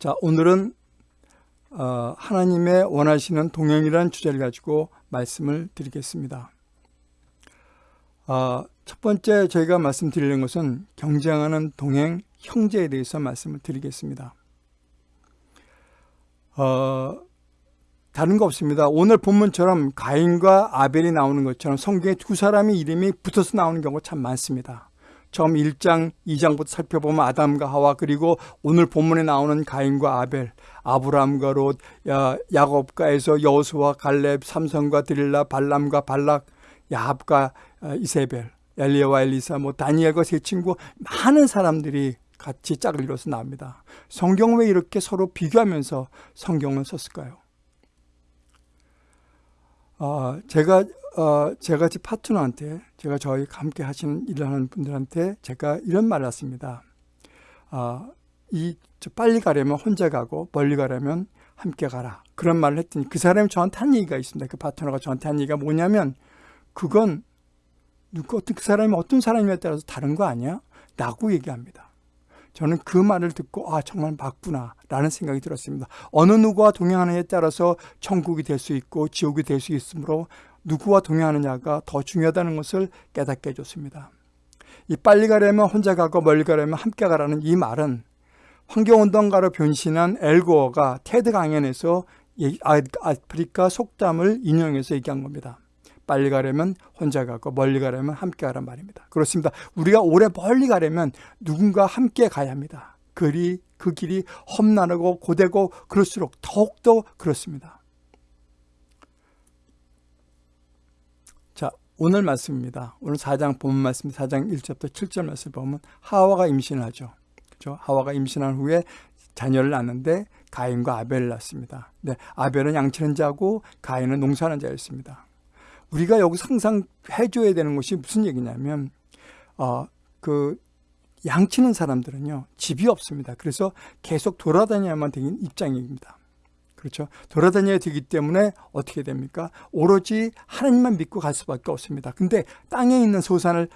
자, 오늘은 어, 하나님의 원하시는 동행이라는 주제를 가지고 말씀을 드리겠습니다. 어, 첫 번째 저희가 말씀드리는 것은 경쟁하는 동행 형제에 대해서 말씀을 드리겠습니다. 어, 다른 거 없습니다. 오늘 본문처럼 가인과 아벨이 나오는 것처럼 성경에 두 사람의 이름이 붙어서 나오는 경우가 참 많습니다. 처음 1장, 2장부터 살펴보면 아담과 하와 그리고 오늘 본문에 나오는 가인과 아벨, 아브라함과 롯, 야, 야곱과 에서 여호수와 갈렙, 삼성과 드릴라, 발람과 발락, 야합과 어, 이세벨, 엘리야와 엘리사, 뭐 다니엘과 세 친구 많은 사람들이 같이 짝을 이뤄서 나옵니다. 성경 왜 이렇게 서로 비교하면서 성경을 썼을까요? 어, 제가 어, 제가 제 파트너한테 제가 저희 함께 하시는 일을 하는 분들한테 제가 이런 말을 했습니다. 어, 이 빨리 가려면 혼자 가고 멀리 가려면 함께 가라. 그런 말을 했더니 그 사람이 저한테 한 얘기가 있습니다. 그 파트너가 저한테 한 얘기가 뭐냐면 그건 누구 어떤 그 사람이 어떤 사람이냐에 따라서 다른 거 아니야? 라고 얘기합니다. 저는 그 말을 듣고 아 정말 맞구나 라는 생각이 들었습니다. 어느 누구와 동행하느냐에 따라서 천국이 될 수 있고 지옥이 될 수 있으므로 누구와 동행하느냐가 더 중요하다는 것을 깨닫게 해줬습니다. 이 빨리 가려면 혼자 가고 멀리 가려면 함께 가라는 이 말은 환경운동가로 변신한 엘고어가 테드 강연에서 아, 아프리카 속담을 인용해서 얘기한 겁니다. 빨리 가려면 혼자 가고 멀리 가려면 함께 가란 말입니다. 그렇습니다. 우리가 오래 멀리 가려면 누군가 함께 가야 합니다. 그리, 그 길이 험난하고 고되고 그럴수록 더욱더 그렇습니다. 자, 오늘 말씀입니다. 오늘 4장 본 말씀 4장 1절부터 7절 말씀 보면 하와가 임신을 하죠. 그렇죠? 하와가 임신한 후에 자녀를 낳는데 가인과 아벨을 낳습니다. 네, 아벨은 양치는 자고 가인은 농사하는 자였습니다. 우리가 여기서 항상 해줘야 되는 것이 무슨 얘기냐면 어, 그 양치는 사람들은요 집이 없습니다. 그래서 계속 돌아다녀야만 되는 입장입니다. 그렇죠. 돌아다녀야 되기 때문에 어떻게 됩니까? 오로지 하나님만 믿고 갈 수밖에 없습니다. 근데 땅에 있는 소산을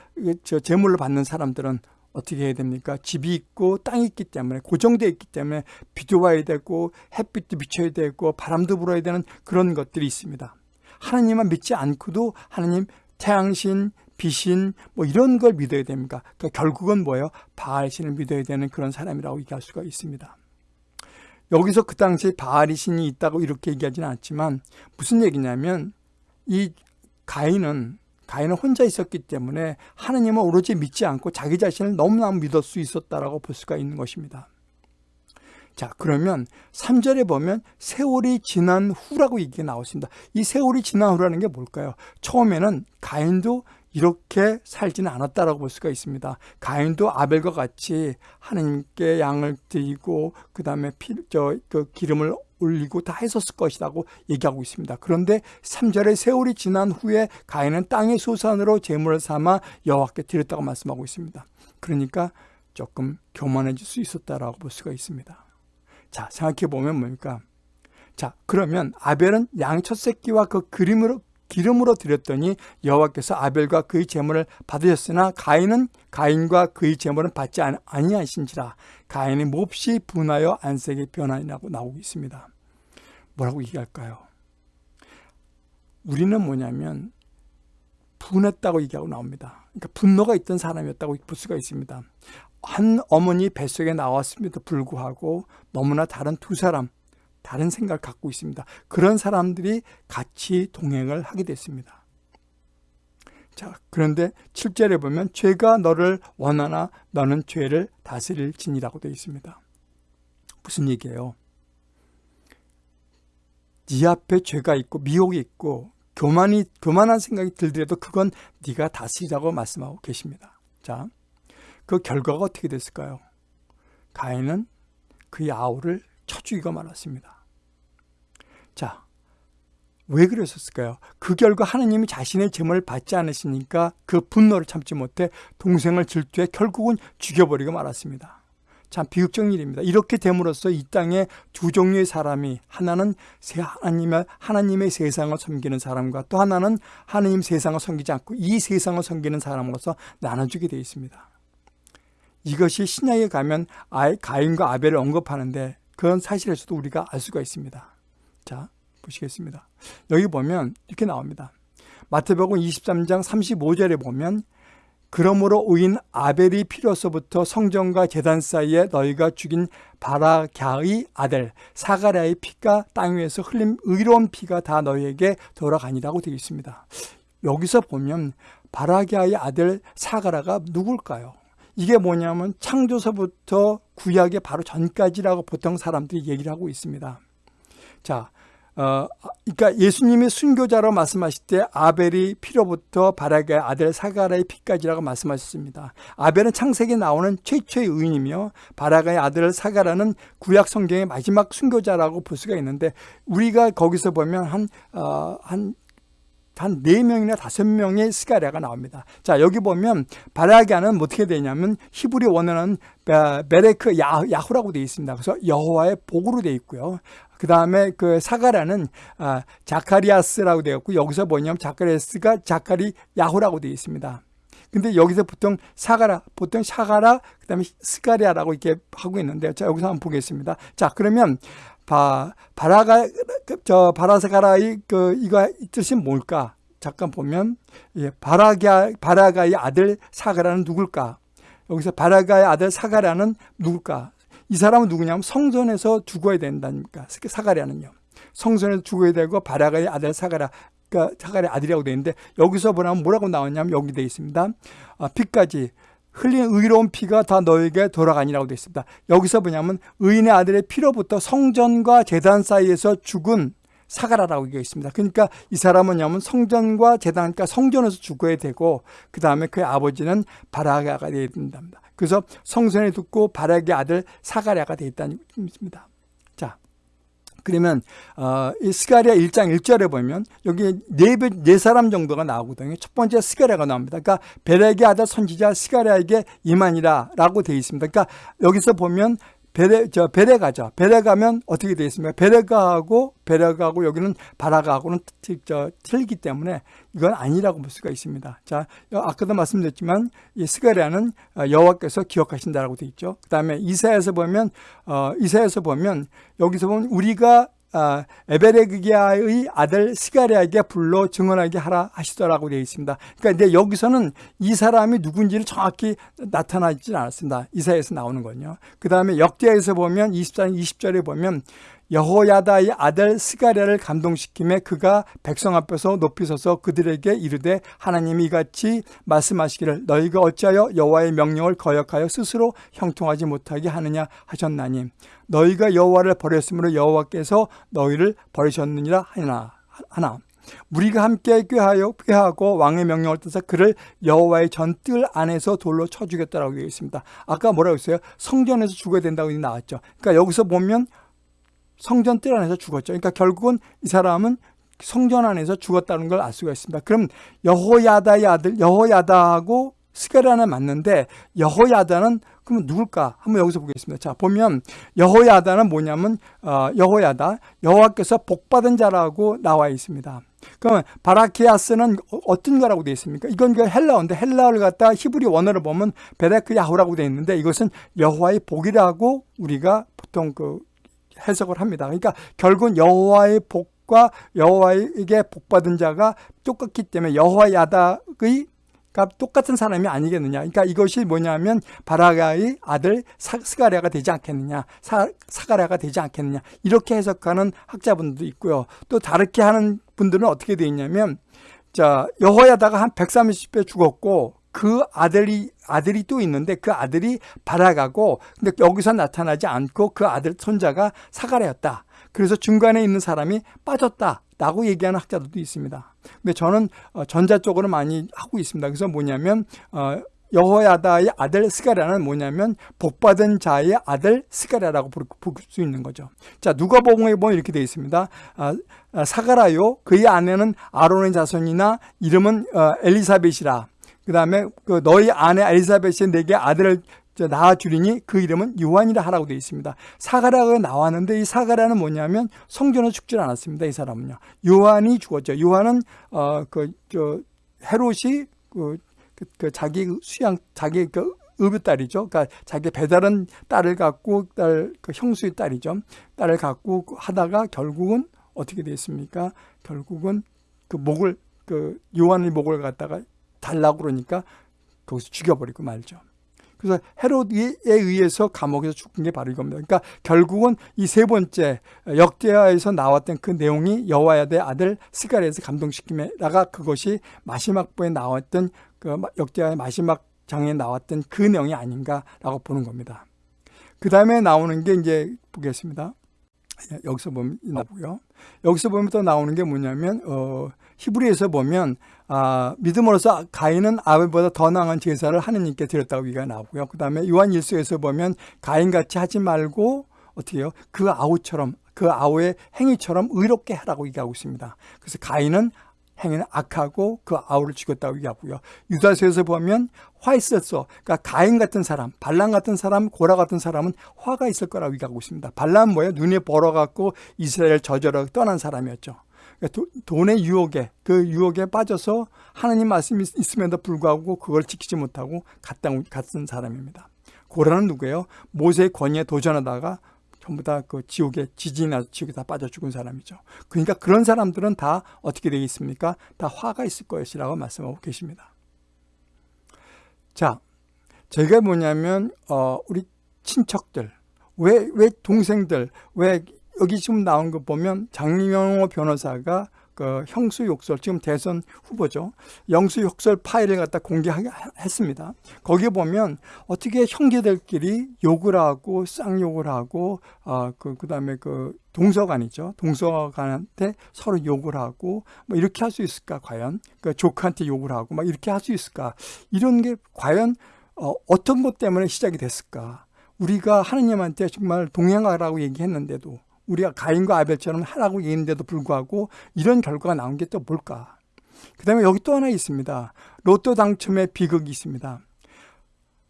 저 제물로 받는 사람들은 어떻게 해야 됩니까? 집이 있고 땅이 있기 때문에 고정되어 있기 때문에 비도 와야 되고 햇빛도 비춰야 되고 바람도 불어야 되는 그런 것들이 있습니다. 하나님만 믿지 않고도 하나님 태양신, 비신 뭐 이런 걸 믿어야 됩니까? 그러니까 결국은 뭐예요? 바알신을 믿어야 되는 그런 사람이라고 얘기할 수가 있습니다. 여기서 그 당시에 바알이 신이 있다고 이렇게 얘기하지는 않지만 무슨 얘기냐면 이 가인은 가인은 혼자 있었기 때문에 하나님을 오로지 믿지 않고 자기 자신을 너무나 믿을 수 있었다라고 볼 수가 있는 것입니다. 자 그러면 3절에 보면 세월이 지난 후라고 얘기가 나왔습니다. 이 세월이 지난 후라는 게 뭘까요? 처음에는 가인도 이렇게 살지는 않았다라고 볼 수가 있습니다. 가인도 아벨과 같이 하나님께 양을 드리고 그 다음에 그 기름을 올리고 다 했었을 것이라고 얘기하고 있습니다. 그런데 3절에 세월이 지난 후에 가인은 땅의 소산으로 제물을 삼아 여호와께 드렸다고 말씀하고 있습니다. 그러니까 조금 교만해질 수 있었다라고 볼 수가 있습니다. 자, 생각해 보면 뭡니까? 자, 그러면 아벨은 양 첫 새끼와 그 그림으로 기름으로 드렸더니 여호와께서 아벨과 그의 제물을 받으셨으나 가인은 가인과 그의 제물은 받지 아니하신지라 가인이 몹시 분하여 안색이 변하니라고 나오고 있습니다. 뭐라고 얘기할까요? 우리는 뭐냐면 분했다고 얘기하고 나옵니다. 그러니까 분노가 있던 사람이었다고 볼 수가 있습니다. 한 어머니 뱃속에 나왔음에도 불구하고 너무나 다른 두 사람, 다른 생각을 갖고 있습니다. 그런 사람들이 같이 동행을 하게 됐습니다. 자, 그런데 7절에 보면 죄가 너를 원하나 너는 죄를 다스릴 진이라고 되어 있습니다. 무슨 얘기예요? 네 앞에 죄가 있고 미혹이 있고 교만이 교만한 생각이 들더라도 그건 네가 다스리라고 말씀하고 계십니다. 자, 그 결과가 어떻게 됐을까요? 가인은 그의 아우를 쳐 죽이고 말았습니다. 자, 왜 그랬었을까요? 그 결과 하나님이 자신의 재물을 받지 않으시니까 그 분노를 참지 못해 동생을 질투해 결국은 죽여버리고 말았습니다. 참 비극적 일입니다. 이렇게 됨으로써 이 땅에 두 종류의 사람이 하나는 하나님의, 하나님의 세상을 섬기는 사람과 또 하나는 하나님 세상을 섬기지 않고 이 세상을 섬기는 사람으로서 나눠주게 되어 있습니다. 이것이 신약에 가면 가인과 아벨을 언급하는데 그런 사실에서도 우리가 알 수가 있습니다. 자, 보시겠습니다. 여기 보면 이렇게 나옵니다. 마태복음 23장 35절에 보면 그러므로 오인 아벨이 필요서부터 성전과 재단 사이에 너희가 죽인 바라갸의 아들 사가랴의 피가 땅 위에서 흘린 의로운 피가 다 너희에게 돌아가니라고 되어 있습니다. 여기서 보면 바라갸의 아들 사가라가 누굴까요? 이게 뭐냐면 창조서부터 구약의 바로 전까지라고 보통 사람들이 얘기를 하고 있습니다. 자, 어, 그러니까 예수님이 순교자로 말씀하실 때 아벨이 피로부터 바라게 아들 사가라의 피까지라고 말씀하셨습니다. 아벨은 창세기에 나오는 최초의 의인이며 바라가의 아들 사가라는 구약 성경의 마지막 순교자라고 볼 수가 있는데 우리가 거기서 보면 한, 어, 한 한 4명이나 5명의 스가랴가 나옵니다. 자, 여기 보면 바라기아는 어떻게 되냐면 히브리 원어는 베레크 야후라고 되어 있습니다. 그래서 여호와의 복으로 되어 있고요. 그 다음에 그 사가랴는 아, 자카리아스라고 되어 있고 여기서 뭐냐면 자카리아스가 자카리 야후라고 되어 있습니다. 근데 여기서 보통 사가랴, 보통 사가랴, 그 다음에 스가리아라고 이렇게 하고 있는데, 자, 여기서 한번 보겠습니다. 자, 그러면, 바, 바라가, 저, 바라사가라의 그, 이거 뜻이 뭘까? 잠깐 보면, 예, 바라가, 바라가의 아들 사가라는 누굴까? 여기서 바라가의 아들 사가라는 누굴까? 이 사람은 누구냐면 성전에서 죽어야 된다니까. 사가랴는요. 성전에서 죽어야 되고 바라가의 아들 사가랴 그러니까 사가랴 아들이라고 되어 있는데 여기서 보면 뭐라고 나왔냐면 여기 되어 있습니다. 아, 피까지 흘린 의로운 피가 다 너에게 돌아가니라고 되어 있습니다. 여기서 뭐냐면 의인의 아들의 피로부터 성전과 재단 사이에서 죽은 사가라라고 되어 있습니다. 그러니까 이 사람은 냐면 성전과 재단, 그러니까 성전에서 죽어야 되고 그 다음에 그의 아버지는 바라가가 되어야 된답니다. 그래서 성전에 듣고 바락의 아들 사가랴가 되어 있다는 뜻입니다. 자, 그러면 어, 이 스가랴 1장 1절에 보면 여기 네, 네 사람 정도가 나오거든요. 첫 번째 스가랴가 나옵니다. 그러니까 베렉의 아들 선지자 스가랴에게 이만이라 라고 되어 있습니다. 그러니까 여기서 보면 베레, 저, 베레가죠. 베레가면 어떻게 되어 있습니까? 베레가하고, 베레가하고 여기는 바라가하고는 저, 틀리기 때문에 이건 아니라고 볼 수가 있습니다. 자, 아까도 말씀드렸지만 이 스가랴는 어, 여호와께서 기억하신다라고 되어 있죠. 그 다음에 이사에서 보면, 어, 이사에서 보면 여기서 보면 우리가 아, 에베레기아의 아들 스가랴에게 불러 증언하게 하라 하시더라고 되어 있습니다. 그러니까 이제 여기서는 이 사람이 누군지를 정확히 나타나지 않았습니다. 이사에서 나오는 건요. 그 다음에 역대에서 보면 24장 20절에 보면 여호야다의 아들 스가랴를 감동시킴에 그가 백성 앞에서 높이 서서 그들에게 이르되 하나님이 이같이 말씀하시기를 너희가 어찌하여 여호와의 명령을 거역하여 스스로 형통하지 못하게 하느냐 하셨나니 너희가 여호와를 버렸으므로 여호와께서 너희를 버리셨느니라 하나 하나 우리가 함께 꾀하여 꾀하고 왕의 명령을 떠서 그를 여호와의 전뜰 안에서 돌로 쳐 죽였다라고 되어 있습니다. 아까 뭐라고 했어요? 성전에서 죽어야 된다고 나왔죠. 그러니까 여기서 보면 성전 뜰 안에서 죽었죠. 그러니까 결국은 이 사람은 성전 안에서 죽었다는 걸 알 수가 있습니다. 그럼 여호야다의 아들 여호야다하고 스가랴는 맞는데 여호야다는 그러면 누굴까? 한번 여기서 보겠습니다. 자 보면 여호야다는 뭐냐면 어, 여호야다 여호와께서 복받은 자라고 나와 있습니다. 그러면 바라키아스는 어떤 거라고 되어 있습니까? 이건 그 헬라어인데 헬라어를 갖다 히브리 원어를 보면 베레크 야후라고 되어 있는데 이것은 여호와의 복이라고 우리가 보통 그 해석을 합니다. 그러니까 결국은 여호와의 복과 여호와에게 복받은 자가 똑같기 때문에 여호와 야닥의 똑같은 사람이 아니겠느냐. 그러니까 이것이 뭐냐면 바라가의 아들 스가랴가 되지 않겠느냐. 사, 사가랴가 되지 않겠느냐. 이렇게 해석하는 학자분들도 있고요. 또 다르게 하는 분들은 어떻게 되어 있냐면 자, 여호야다가 한 130배 죽었고 그 아들이 아들이 또 있는데 그 아들이 바라가고 근데 여기서 나타나지 않고 그 아들 손자가 사가랴였다. 그래서 중간에 있는 사람이 빠졌다 라고 얘기하는 학자들도 있습니다. 근데 저는 어, 전자 쪽으로 많이 하고 있습니다. 그래서 뭐냐면 어, 여호야다의 아들 스가랴는 뭐냐면 복받은 자의 아들 스가랴라고 부를 수 있는 거죠. 자 누가복음에 보면 이렇게 되어 있습니다. 아, 아, 사가라요 그의 아내는 아론의 자손이나 이름은 어, 엘리사벳이라 그 다음에 그 너희 아내 엘리사벳이 내게 아들을 낳아주리니 그 이름은 요한이라 하라고 되어 있습니다. 사가라가 나왔는데 이 사가라는 뭐냐면 성전에 죽지 않았습니다. 이 사람은요. 요한이 죽었죠. 요한은 어그 저 헤롯이 그, 그, 그 자기 수양 자기 그 의붓 딸이죠. 그러니까 자기 배다른 딸을 갖고 딸 그 형수의 딸이죠. 딸을 갖고 하다가 결국은 어떻게 됐습니까? 결국은 그 목을 그 요한의 목을 갖다가 달라고 그러니까 거기서 죽여버리고 말죠. 그래서 헤롯에 의해서 감옥에서 죽은 게 바로 이겁니다. 그러니까 결국은 이 세 번째 역대하에서 나왔던 그 내용이 여호와야의 아들 스가랴에서 감동시킴에다가 그것이 마지막 부에 나왔던 그 역대하의 마지막 장에 나왔던 그 내용이 아닌가라고 보는 겁니다. 그 다음에 나오는 게 이제 보겠습니다. 여기서 보면 나오고요. 여기서 보면 또 나오는 게 뭐냐면 어, 히브리에서 보면 아, 믿음으로써 가인은 아벨보다 더 나은 제사를 하느님께 드렸다고 얘기가 나오고요. 그 다음에 요한 일서에서 보면 가인같이 하지 말고 어떻게 해요? 그 아우처럼 그 아우의 행위처럼 의롭게 하라고 얘기하고 있습니다. 그래서 가인은 행위는 악하고 그 아우를 죽였다고 얘기하고요. 유다서에서 보면 화 있었어. 그러니까 가인 같은 사람, 발람 같은 사람, 고라 같은 사람은 화가 있을 거라고 얘기하고 있습니다. 발람 뭐예요? 눈에 벌어갖고 이스라엘 저절로 떠난 사람이었죠. 그러니까 돈의 유혹에 그 유혹에 빠져서 하나님 말씀이 있음에도 불구하고 그걸 지키지 못하고 갔던 갔던 사람입니다. 고라는 누구예요? 모세의 권위에 도전하다가 전부 다 그 지옥에 지진이 나서 지옥에 다 빠져 죽은 사람이죠. 그러니까 그런 사람들은 다 어떻게 되어 있습니까? 다 화가 있을 것이라고 말씀하고 계십니다. 자, 제가 뭐냐면 어, 우리 친척들, 왜 왜 동생들, 왜 여기 지금 나온 거 보면 장명호 변호사가 그 형수 욕설 지금 대선 후보죠. 영수 욕설 파일을 갖다 공개했습니다. 거기에 보면 어떻게 형제들끼리 욕을 하고 쌍욕을 하고 아그 그다음에 그 동서간이죠. 동서간한테 서로 욕을 하고 뭐 이렇게 할 수 있을까 과연 그 조카한테 욕을 하고 막 이렇게 할 수 있을까 이런 게 과연 어, 어떤 것 때문에 시작이 됐을까? 우리가 하느님한테 정말 동행하라고 얘기했는데도 우리가 가인과 아벨처럼 하라고 얘기했는데도 불구하고 이런 결과가 나온 게 또 뭘까? 그 다음에 여기 또 하나 있습니다. 로또 당첨의 비극이 있습니다.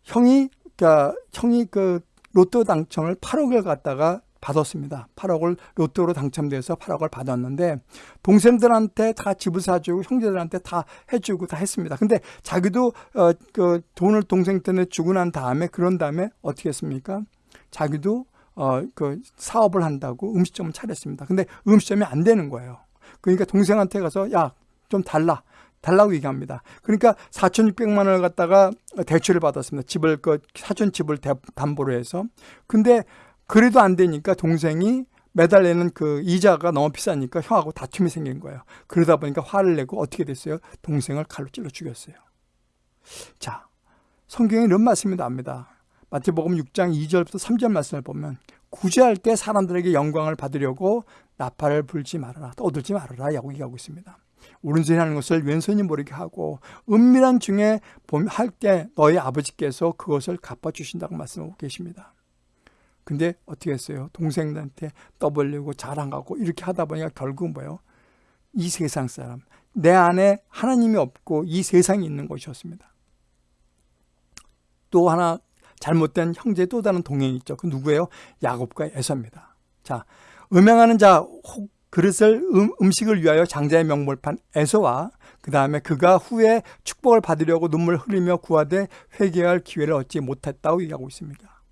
형이, 그러니까 형이 그 로또 당첨을 8억을 갖다가 받았습니다. 8억을 로또로 당첨돼서 8억을 받았는데 동생들한테 다 집을 사주고 형제들한테 다 해주고 다 했습니다. 근데 자기도 어, 그 돈을 동생한테 주고 난 다음에 그런 다음에 어떻게 했습니까? 자기도 어, 그 사업을 한다고 음식점을 차렸습니다. 근데 음식점이 안 되는 거예요. 그러니까 동생한테 가서 야, 좀 달라. 달라고 얘기합니다. 그러니까 4,600만 원을 갖다가 대출을 받았습니다. 집을 그 사촌 집을 담보로 해서. 근데 그래도 안 되니까 동생이 매달 내는 그 이자가 너무 비싸니까 형하고 다툼이 생긴 거예요. 그러다 보니까 화를 내고 어떻게 됐어요? 동생을 칼로 찔러 죽였어요. 자, 성경에 이런 말씀이 나옵니다. 마태복음 6장 2절부터 3절 말씀을 보면 구제할 때 사람들에게 영광을 받으려고 나팔을 불지 말아라 떠들지 말아라 라고 얘기하고 있습니다. 오른손이 하는 것을 왼손이 모르게 하고 은밀한 중에 할 때 너희 아버지께서 그것을 갚아주신다고 말씀하고 계십니다. 근데 어떻게 했어요? 동생들한테 떠벌리고 자랑하고 이렇게 하다 보니까 결국 뭐예요? 이 세상 사람, 내 안에 하나님이 없고 이 세상이 있는 것이었습니다. 또 하나 잘못된 형제의 또 다른 동행이 있죠. 그 누구예요? 야곱과 에서입니다. 자, 음행하는 자, 혹 그릇을 음, 식을 위하여 장자의 명목을 판 에서와 그 다음에 그가 후에 축복을 받으려고 눈물 흘리며 구하되 회개할 기회를 얻지 못했다고 얘기하고 있습니다.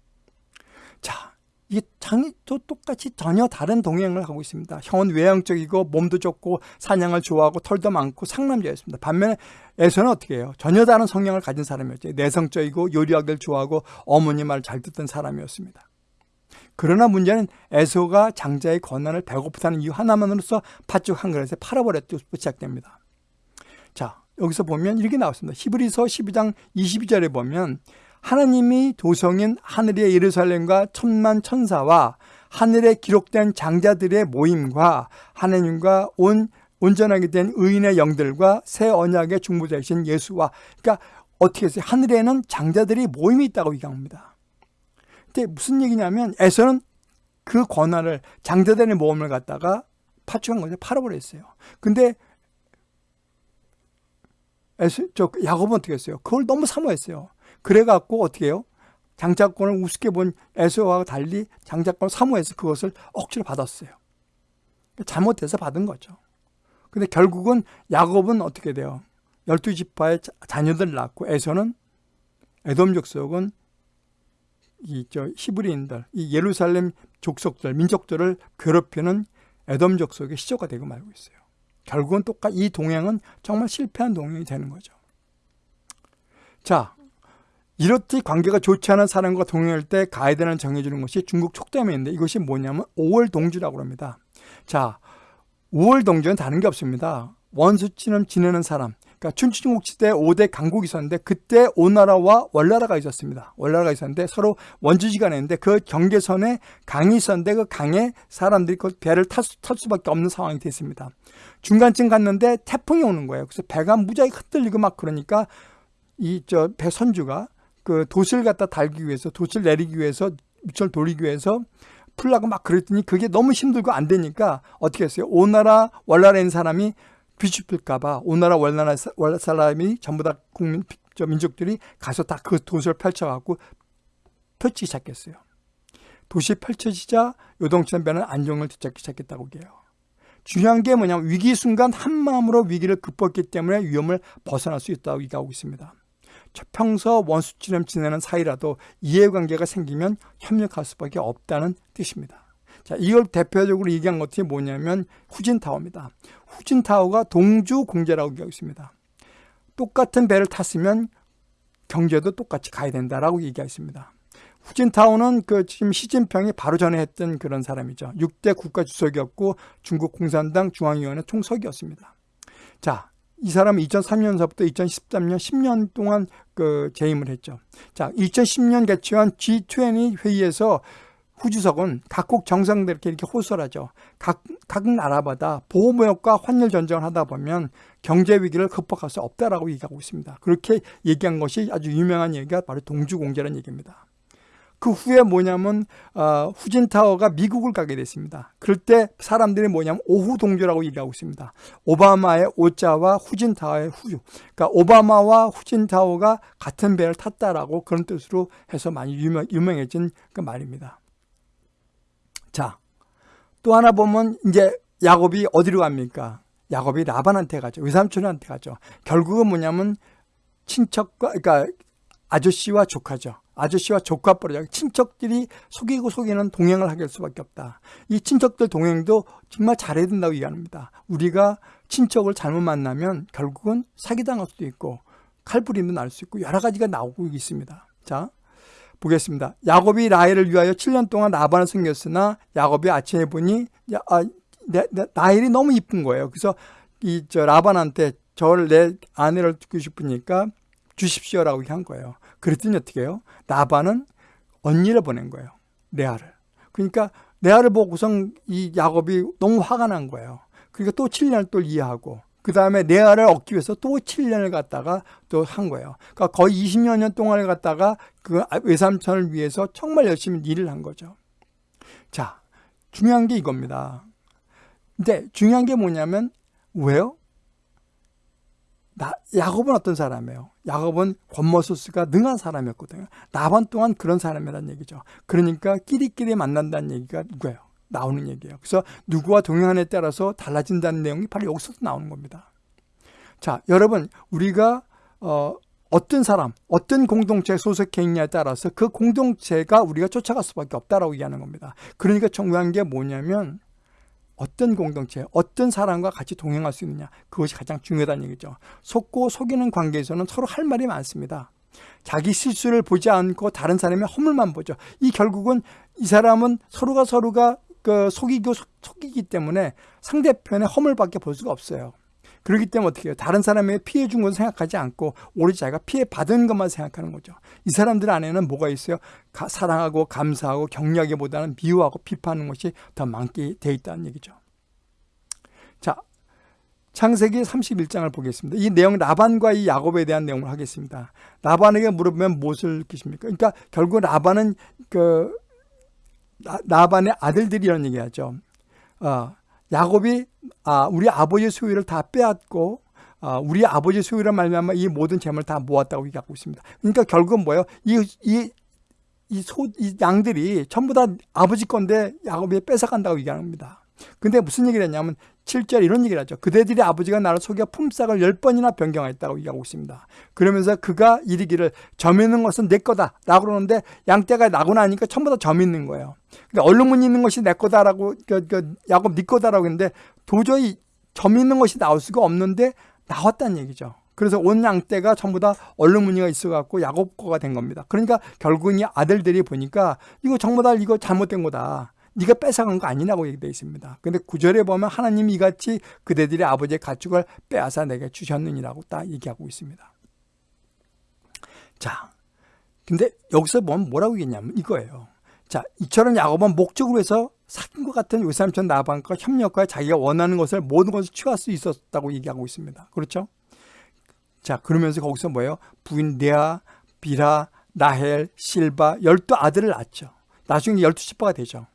자, 이게 장이도 똑같이 전혀 다른 동행을 하고 있습니다. 형은 외향적이고 몸도 좋고 사냥을 좋아하고 털도 많고 상남자였습니다. 반면에 에서는 어떻게 해요? 전혀 다른 성향을 가진 사람이었죠. 내성적이고 요리하기를 좋아하고 어머니 말 잘 듣던 사람이었습니다. 그러나 문제는 에서가 장자의 권한을 배고프다는 이유 하나만으로서 팥죽 한 그릇에 팔아버렸고 시작됩니다. 자 여기서 보면 이렇게 나왔습니다. 히브리서 12장 22절에 보면 하나님이 도성인 하늘의 예루살렘과 천만 천사와 하늘에 기록된 장자들의 모임과 하나님과 온 온전하게 된 의인의 영들과 새 언약의 중보자이신 예수와 그러니까 어떻게 했어요? 하늘에는 장자들이 모임이 있다고 얘기합니다. 근데 무슨 얘기냐면 에서는 그 권한을 장자들의 모험을 갖다가 파충한 것에 팔아버렸어요. 근데 에서, 저 야곱은 어떻게 했어요? 그걸 너무 사모했어요. 그래갖고 어떻게 해요? 장자권을 우습게 본 에서와 달리 장자권을 사모해서 그것을 억지로 받았어요. 잘못해서 받은 거죠. 근데 결국은 야곱은 어떻게 돼요? 열두 지파의 자녀들 낳고 에서는 에돔 족속은 이저 히브리인들, 이 예루살렘 족속들, 민족들을 괴롭히는 에돔 족속의 시조가 되고 말고 있어요. 결국은 똑같 이 동행은 정말 실패한 동행이 되는 거죠. 자, 이렇듯 관계가 좋지 않은 사람과 동행할 때 가이드는 정해주는 것이 중국 촉담인데 이것이 뭐냐면 5월 동주라고 합니다. 자, 5월 동주는 다른 게 없습니다. 원수처럼 지내는 사람, 그러니까 춘추중국 시대 5대 강국이 있었는데 그때 오나라와 월나라가 있었습니다. 월나라가 있었는데 서로 원주지간 했는데 그 경계선에 강이 있었는데 그 강에 사람들이 그 배를 탈, 수, 탈 수밖에 없는 상황이 됐습니다. 중간쯤 갔는데 태풍이 오는 거예요. 그래서 배가 무지하게 흔들리고 막 그러니까 이 저 배 선주가 그 돛을 갖다 달기 위해서 돛을 내리기 위해서 밑을 돌리기 위해서 풀라고 막 그랬더니 그게 너무 힘들고 안 되니까 어떻게 했어요? 오나라 월나라인 사람이 뒤집힐까봐 오나라 월나라 사람이 전부 다 국민 저 민족들이 가서 다그 돛을 펼쳐갖고 펼치기 시작했어요. 도시 펼쳐지자 배는 안정을 되찾기 시작했다고 해요. 중요한 게 뭐냐면 위기 순간 한 마음으로 위기를 극복했기 때문에 위험을 벗어날 수 있다고 얘기하고 있습니다. 평소 원수처럼 지내는 사이라도 이해관계가 생기면 협력할 수밖에 없다는 뜻입니다. 자, 이걸 대표적으로 얘기한 것이 뭐냐면 후진타워입니다. 후진타워가 동주공제라고 얘기하고 있습니다. 똑같은 배를 탔으면 경제도 똑같이 가야 된다라고 얘기하습니다 후진타오는 그 지금 시진평이 바로 전에 했던 그런 사람이죠. 6대 국가 주석이었고 중국 공산당 중앙위원회 총석이었습니다. 자, 이 사람은 2003년서부터 2013년 10년 동안 그 재임을 했죠. 자, 2010년 개최한 G20 회의에서 후주석은 각국 정상들께 이렇게 호소를 하죠. 각, 각 나라마다 보호무역과 환율 전쟁을 하다 보면 경제 위기를 극복할 수 없다라고 얘기하고 있습니다. 그렇게 얘기한 것이 아주 유명한 얘기가 바로 동주공제라는 얘기입니다. 그 후에 뭐냐면 어, 후진타워가 미국을 가게 됐습니다. 그럴 때 사람들이 뭐냐면 오후 동조라고 얘기하고 있습니다. 오바마의 오자와 후진타워의 후주. 그러니까 오바마와 후진타워가 같은 배를 탔다라고 그런 뜻으로 해서 많이 유명, 유명해진 그 말입니다. 자, 또 하나 보면 이제 야곱이 어디로 갑니까? 야곱이 라반한테 가죠. 외삼촌한테 가죠. 결국은 뭐냐면 친척과 그러니까 아저씨와 조카죠. 아저씨와 조카버려 친척들이 속이고 속이는 동행을 하게 할 수밖에 없다. 이 친척들 동행도 정말 잘해야 된다고 얘기합니다. 우리가 친척을 잘못 만나면 결국은 사기당할 수도 있고 칼부림도 날 수 있고 여러 가지가 나오고 있습니다. 자 보겠습니다. 야곱이 라헬을 위하여 7년 동안 라반을 섬겼으나 야곱이 아침에 보니 야, 아, 내, 내, 라헬이 너무 이쁜 거예요. 그래서 이 저 라반한테 저를 내 아내를 듣고 싶으니까 주십시오라고 한 거예요. 그랬더니 어떻게 해요? 나반은 언니를 보낸 거예요. 레아를. 그러니까 레아를 보고선 이 야곱이 너무 화가 난 거예요. 그러니까 또 7년을 또 이해하고 그 다음에 레아를 얻기 위해서 또 7년을 갔다가 또 한 거예요. 그러니까 거의 20여 년 동안을 갔다가 그 외삼촌을 위해서 정말 열심히 일을 한 거죠. 자, 중요한 게 이겁니다. 근데 중요한 게 뭐냐면 왜요? 나, 야곱은 어떤 사람이에요? 야곱은 권모소스가 능한 사람이었거든요. 나반 또한 그런 사람이라는 얘기죠. 그러니까 끼리끼리 만난다는 얘기가 누구예요? 나오는 얘기예요. 그래서 누구와 동행하느냐에 따라서 달라진다는 내용이 바로 여기서 나오는 겁니다. 자, 여러분 우리가 어, 어떤 사람, 어떤 공동체에 소속해 있냐에 따라서 그 공동체가 우리가 쫓아갈 수밖에 없다라고 얘기하는 겁니다. 그러니까 중요한 게 뭐냐면 어떤 공동체, 어떤 사람과 같이 동행할 수 있느냐 그것이 가장 중요하다는 얘기죠. 속고 속이는 관계에서는 서로 할 말이 많습니다. 자기 실수를 보지 않고 다른 사람의 허물만 보죠. 이 결국은 이 사람은 서로가 서로가 그 속이고 속이기 때문에 상대편의 허물밖에 볼 수가 없어요. 그렇기 때문에 어떻게 해요? 다른 사람에게 피해 준 것을 생각하지 않고 오로지 자기가 피해 받은 것만 생각하는 거죠. 이 사람들 안에는 뭐가 있어요? 가, 사랑하고 감사하고 격려하기보다는 미워하고 비판하는 것이 더 많게 돼 있다는 얘기죠. 자, 창세기 31장을 보겠습니다. 이 내용 라반과 이 야곱에 대한 내용을 하겠습니다. 라반에게 물어보면 무엇을 느끼십니까? 그러니까 결국 라반은 그 라반의 아들들이 이런 얘기하죠. 어, 야곱이 아, 우리 아버지의 소유를 다 빼앗고 아, 우리 아버지의 소유를 말미암아 이 모든 재물을 다 모았다고 얘기하고 있습니다. 그러니까 결국은 뭐예요? 이, 이, 이 소, 이 양들이 전부 다 아버지 건데 야곱이 뺏어간다고 얘기합니다. 근데 무슨 얘기를 했냐면 7절 이런 얘기를 하죠. 그대들이 아버지가 나를 속여 품삯을 10번이나 변경하였다고 얘기하고 있습니다. 그러면서 그가 이르기를 점 있는 것은 내 거다 라고 그러는데 양떼가 나고 나니까 전부 다 점 있는 거예요. 그러니까 얼룩무늬 있는 것이 내 거다라고 그, 그 야곱 네 거다라고 했는데 도저히 점 있는 것이 나올 수가 없는데 나왔다는 얘기죠. 그래서 온 양떼가 전부 다 얼룩무늬가 있어갖고 야곱 거가 된 겁니다. 그러니까 결국은 이 아들들이 보니까 이거 전부 다 이거 잘못된 거다. 네가 뺏어간 거 아니라고 얘기되어 있습니다. 근데 구절에 보면 하나님이 이같이 그대들의 아버지의 가축을 빼앗아 내게 주셨느니라고 딱 얘기하고 있습니다. 자, 근데 여기서 보면 뭐라고 얘기했냐면 이거예요. 자, 이처럼 야곱은 목적으로 해서 사귄 것 같은 요삼촌 나방과 협력과 자기가 원하는 것을 모든 것을 취할 수 있었다고 얘기하고 있습니다. 그렇죠? 자, 그러면서 거기서 뭐예요? 부인 네아, 비라, 나헬, 실바 열두 아들을 낳죠. 나중에 열두 집파가 되죠.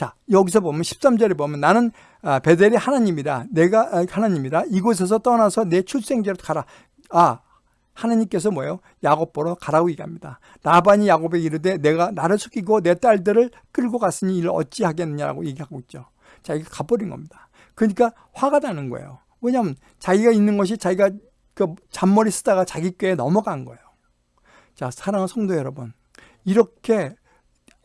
자, 여기서 보면 13절에 보면 나는 아, 베델이 하나님이다. 내가 아, 하나님이다. 이곳에서 떠나서 내 출생지로 가라. 아, 하나님께서 뭐예요? 야곱 보러 가라고 얘기합니다. 나반이 야곱에게 이르되 내가 나를 속이고 내 딸들을 끌고 갔으니 이를 어찌 하겠느냐고 얘기하고 있죠. 자, 이게 가버린 겁니다. 그러니까 화가 나는 거예요. 왜냐하면 자기가 있는 것이 자기가 그 잔머리 쓰다가 자기 꾀에 넘어간 거예요. 자, 사랑하는 성도 여러분. 이렇게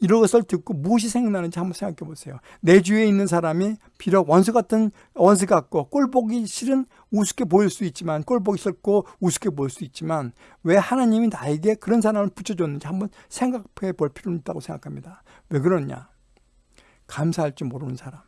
이것을 듣고 무엇이 생각나는지 한번 생각해 보세요. 내 주위에 있는 사람이 비록 원수 같은 원수 같고 꼴 보기 싫은 우습게 보일 수 있지만 꼴 보기 싫고 우습게 보일 수 있지만 왜 하나님이 나에게 그런 사람을 붙여줬는지 한번 생각해 볼 필요는 있다고 생각합니다. 왜 그러냐? 감사할 줄 모르는 사람.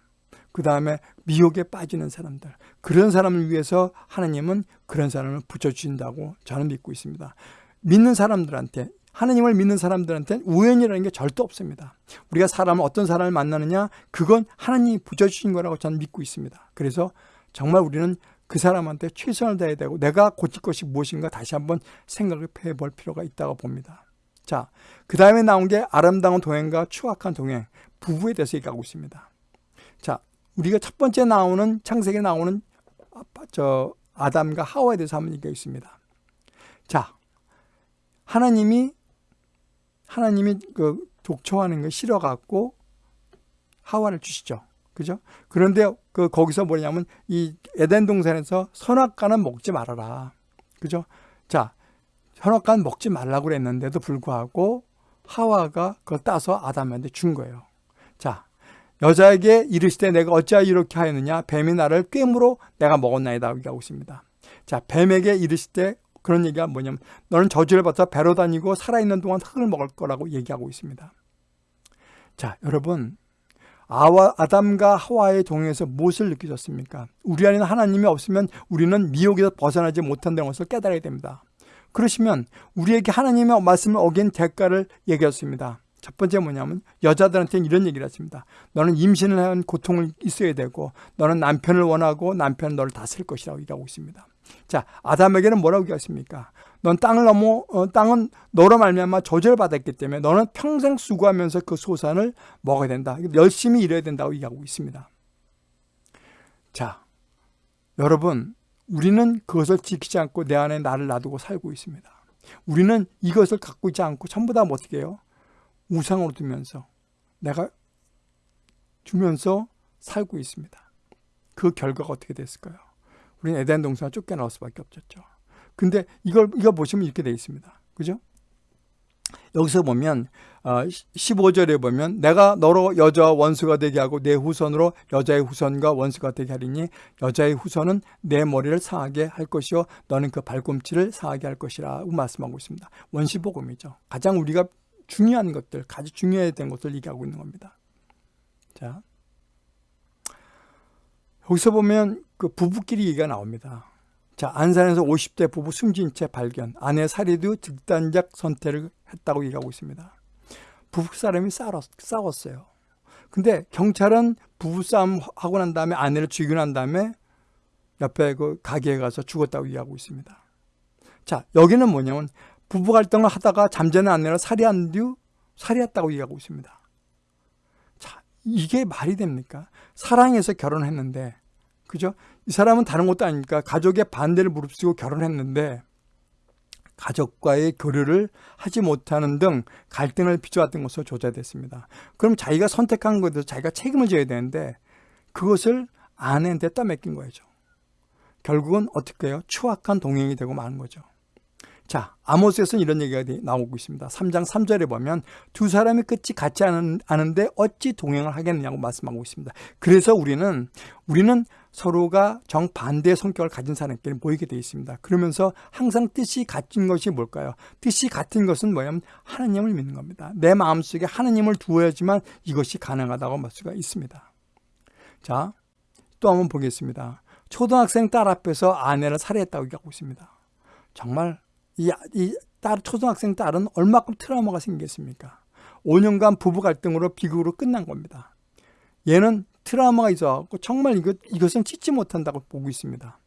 그 다음에 미혹에 빠지는 사람들. 그런 사람을 위해서 하나님은 그런 사람을 붙여주신다고 저는 믿고 있습니다. 믿는 사람들한테 하나님을 믿는 사람들한테는 우연이라는 게 절대 없습니다. 우리가 사람을 어떤 사람을 만나느냐 그건 하나님이 붙여주신 거라고 저는 믿고 있습니다. 그래서 정말 우리는 그 사람한테 최선을 다해야 되고 내가 고칠 것이 무엇인가 다시 한번 생각을 해볼 필요가 있다고 봅니다. 자, 그 다음에 나온 게 아름다운 동행과 추악한 동행, 부부에 대해서 얘기하고 있습니다. 자, 우리가 첫 번째 나오는 창세기에 나오는 저 아담과 하와에 대해서 한번 얘기하겠습니다. 자, 하나님이 하나님이 그 독초하는 거 싫어갖고 하와를 주시죠. 그죠? 그런데 그 거기서 뭐냐면 이 에덴 동산에서 선악과는 먹지 말아라. 그죠? 자, 선악과는 먹지 말라고 그랬는데도 불구하고 하와가 그걸 따서 아담한테 준 거예요. 자, 여자에게 이르시되 내가 어찌하여 이렇게 하였느냐 뱀이 나를 꿰물어 내가 먹었나이다 얘기하고 있습니다. 자, 뱀에게 이르시되 그런 얘기가 뭐냐면 너는 저주를 받아 배로 다니고 살아있는 동안 흙을 먹을 거라고 얘기하고 있습니다. 자 여러분 아와, 아담과 하와의 동행에서 무엇을 느끼셨습니까? 우리 안에는 하나님이 없으면 우리는 미혹에서 벗어나지 못한다는 것을 깨달아야 됩니다. 그러시면 우리에게 하나님의 말씀을 어긴 대가를 얘기했습니다. 첫 번째 뭐냐면 여자들한테는 이런 얘기를 했습니다. 너는 임신을 한 고통을 있어야 되고 너는 남편을 원하고 남편은 너를 다스릴 것이라고 얘기하고 있습니다. 자, 아담에게는 뭐라고 얘기했습니까? 넌 땅을 넘어 어, 땅은 너로 말미암아 저절받았기 때문에 너는 평생 수고하면서 그 소산을 먹어야 된다. 열심히 일해야 된다고 얘기하고 있습니다. 자, 여러분, 우리는 그것을 지키지 않고 내 안에 나를 놔두고 살고 있습니다. 우리는 이것을 갖고 있지 않고 전부 다 어떻게 해요? 우상으로 두면서 내가 주면서 살고 있습니다. 그 결과가 어떻게 됐을까요? 우리는 에덴 동산을 쫓겨나올 수밖에 없었죠. 근데 이걸 이거 보시면 이렇게 되어 있습니다. 그죠? 여기서 보면 15절에 어, 보면 내가 너로 여자 원수가 되게 하고 내 후손으로 여자의 후손과 원수가 되게 하리니 여자의 후손은 내 머리를 상하게 할 것이요 너는 그 발꿈치를 상하게 할 것이라고 말씀하고 있습니다. 원시복음이죠. 가장 우리가 중요한 것들, 가장 중요해야 되는 것을 얘기하고 있는 겁니다. 자, 여기서 보면 그 부부끼리 얘기가 나옵니다. 자, 안산에서 50대 부부 숨진 채 발견. 아내 살해도 극단적 선택을 했다고 얘기하고 있습니다. 부부 사람이 싸웠 어요. 근데 경찰은 부부싸움 하고 난 다음에 아내를 죽이고 난 다음에 옆에 그 가게에 가서 죽었다고 얘기하고 있습니다. 자, 여기는 뭐냐면 부부 갈등을 하다가 잠자는 아내를 살해한 뒤 살해했다고 얘기하고 있습니다. 자, 이게 말이 됩니까? 사랑해서 결혼했는데 그죠? 이 사람은 다른 것도 아닙니까? 가족의 반대를 무릅쓰고 결혼했는데 가족과의 교류를 하지 못하는 등 갈등을 빚어왔던 것으로 조사됐습니다. 그럼 자기가 선택한 것에 대해서 자기가 책임을 져야 되는데 그것을 아내한테 떠맡긴 거죠. 결국은 어떻게 해요? 추악한 동행이 되고 마는 거죠. 자, 아모스에서는 이런 얘기가 나오고 있습니다. 3장 3절에 보면 두 사람이 끝이 같지 않은, 않은데 어찌 동행을 하겠느냐고 말씀하고 있습니다. 그래서 우리는 우리는 서로가 정반대의 성격을 가진 사람끼리 모이게 되어 있습니다. 그러면서 항상 뜻이 같은 것이 뭘까요? 뜻이 같은 것은 뭐냐면 하나님을 믿는 겁니다. 내 마음속에 하나님을 두어야지만 이것이 가능하다고 말 수가 있습니다. 자, 또 한번 보겠습니다. 초등학생 딸 앞에서 아내를 살해했다고 얘기하고 있습니다. 정말 이, 이 딸, 초등학생 딸은 얼마큼 트라우마가 생겼습니까? 5년간 부부 갈등으로 비극으로 끝난 겁니다. 얘는 트라우마가 있어갖고 정말 이것, 이것은 찢지 못한다고 보고 있습니다.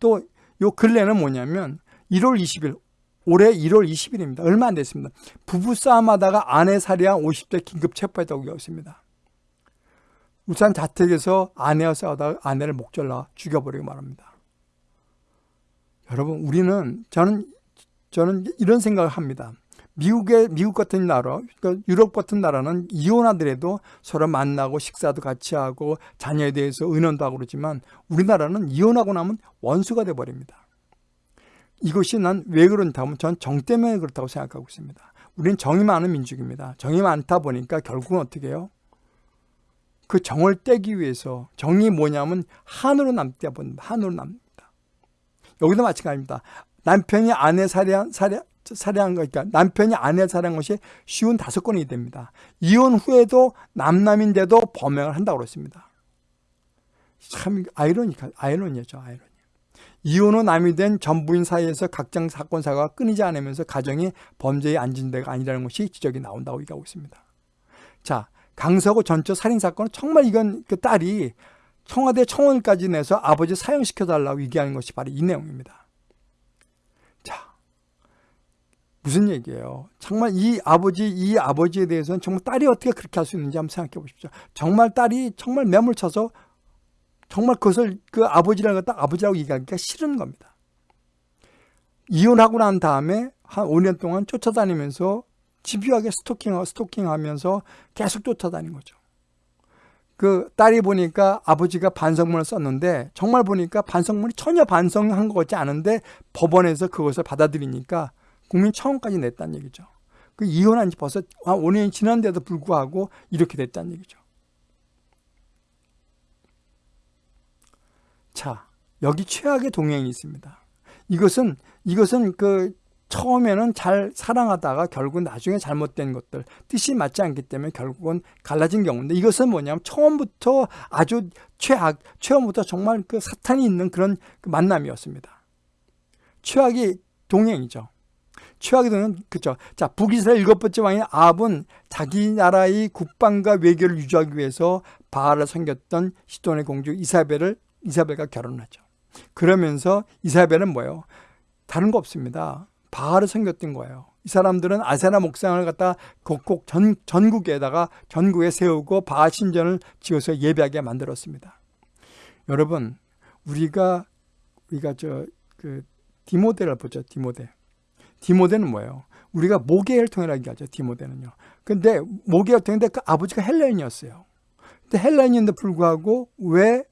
또 요 근래는 뭐냐면 1월 20일, 올해 1월 20일입니다. 얼마 안 됐습니다. 부부싸움 하다가 아내 살해한 50대 긴급 체포했다고 얘기하고 있습니다. 울산 자택에서 아내와 싸우다가 아내를 목절라 죽여버리고 말합니다. 여러분 우리는 저는 저는 이런 생각을 합니다. 미국의 미국 같은 나라, 그러니까 유럽 같은 나라는 이혼하더라도 서로 만나고 식사도 같이 하고 자녀에 대해서 의논도 하고 그러지만 우리나라는 이혼하고 나면 원수가 돼 버립니다. 이것이 난 왜 그런가 하면 전 정 때문에 그렇다고 생각하고 있습니다. 우리는 정이 많은 민족입니다. 정이 많다 보니까 결국은 어떻게 해요? 그 정을 떼기 위해서 정이 뭐냐면 한으로 남다 한으로 남니다. 여기도 마찬가지입니다. 남편이 아내 살해한, 살해, 살해한 거니까 남편이 아내 살해한 것이 쉬운 다섯 건이 됩니다. 이혼 후에도 남남인데도 범행을 한다고 그랬습니다. 참 아이러니까 아이러니죠, 아이러니. 이혼 후 남이 된 전부인 사이에서 각종 사건 사고가 끊이지 않으면서 가정이 범죄에 앉은 데가 아니라는 것이 지적이 나온다고 얘기하고 있습니다. 자, 강서구 전처 살인 사건은 정말 이건 그 딸이 청와대 청원까지 내서 아버지 사형시켜달라고 얘기하는 것이 바로 이 내용입니다. 무슨 얘기예요? 정말 이 아버지, 이 아버지에 대해서는 정말 딸이 어떻게 그렇게 할 수 있는지 한번 생각해 보십시오. 정말 딸이 정말 매몰쳐서 정말 그것을 그 아버지라는 딱 아버지라고 얘기하기가 싫은 겁니다. 이혼하고 난 다음에 한 5년 동안 쫓아다니면서 집요하게 스토킹하고 스토킹하면서 계속 쫓아다닌 거죠. 그 딸이 보니까 아버지가 반성문을 썼는데 정말 보니까 반성문이 전혀 반성한 것 같지 않은데 법원에서 그것을 받아들이니까 국민 청원까지 냈다는 얘기죠. 그 이혼한 지 벌써 5년이 지난데도 불구하고 이렇게 됐다는 얘기죠. 자, 여기 최악의 동행이 있습니다. 이것은 이것은 그 처음에는 잘 사랑하다가 결국 나중에 잘못된 것들 뜻이 맞지 않기 때문에 결국은 갈라진 경우인데 이것은 뭐냐면 처음부터 아주 최악 처음부터 정말 그 사탄이 있는 그런 그 만남이었습니다. 최악의 동행이죠. 되는 그죠. 자 북이스라엘 일곱 번째 왕인 아합은 자기 나라의 국방과 외교를 유지하기 위해서 바알을 섬겼던 시돈의 공주 이사벨을 이사벨과 결혼하죠. 그러면서 이사벨은 뭐예요? 다른 거 없습니다. 바알을 섬겼던 거예요. 이 사람들은 아세나 목상을 갖다 곡곡 전, 전국에다가 전국에 세우고 바알 신전을 지어서 예배하게 만들었습니다. 여러분 우리가 우리가 저 그 디모데를 보죠. 디모데. 디모데는 뭐예요? 우리가 모계 혈 통이라고 얘기하죠. 디모데는요. 근데 모계 혈 통인데 그 아버지가 헬라인이었어요. 근데 헬라인인데 불구하고 왜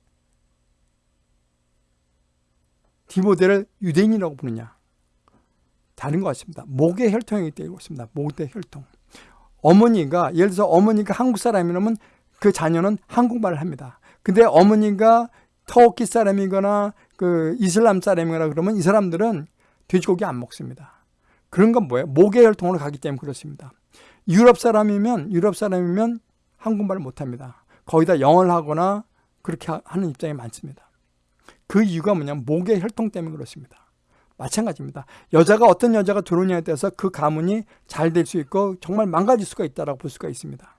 디모데를 유대인이라고 부르냐? 다른 것 같습니다. 모계 혈통이기 때문에 그렇습니다. 모계 혈통. 어머니가 예를 들어서 어머니가 한국 사람이라면 그 자녀는 한국말을 합니다. 근데 어머니가 터키 사람이거나 그 이슬람 사람이거나 그러면 이 사람들은 돼지고기 안 먹습니다. 그런 건 뭐예요? 모계 혈통으로 가기 때문에 그렇습니다. 유럽 사람이면 유럽 사람이면 한국말을 못합니다. 거의 다 영어를 하거나 그렇게 하는 입장이 많습니다. 그 이유가 뭐냐면 모계 혈통 때문에 그렇습니다. 마찬가지입니다. 여자가 어떤 여자가 들어오냐에 따라서 그 가문이 잘 될 수 있고 정말 망가질 수가 있다고 볼 수가 있습니다.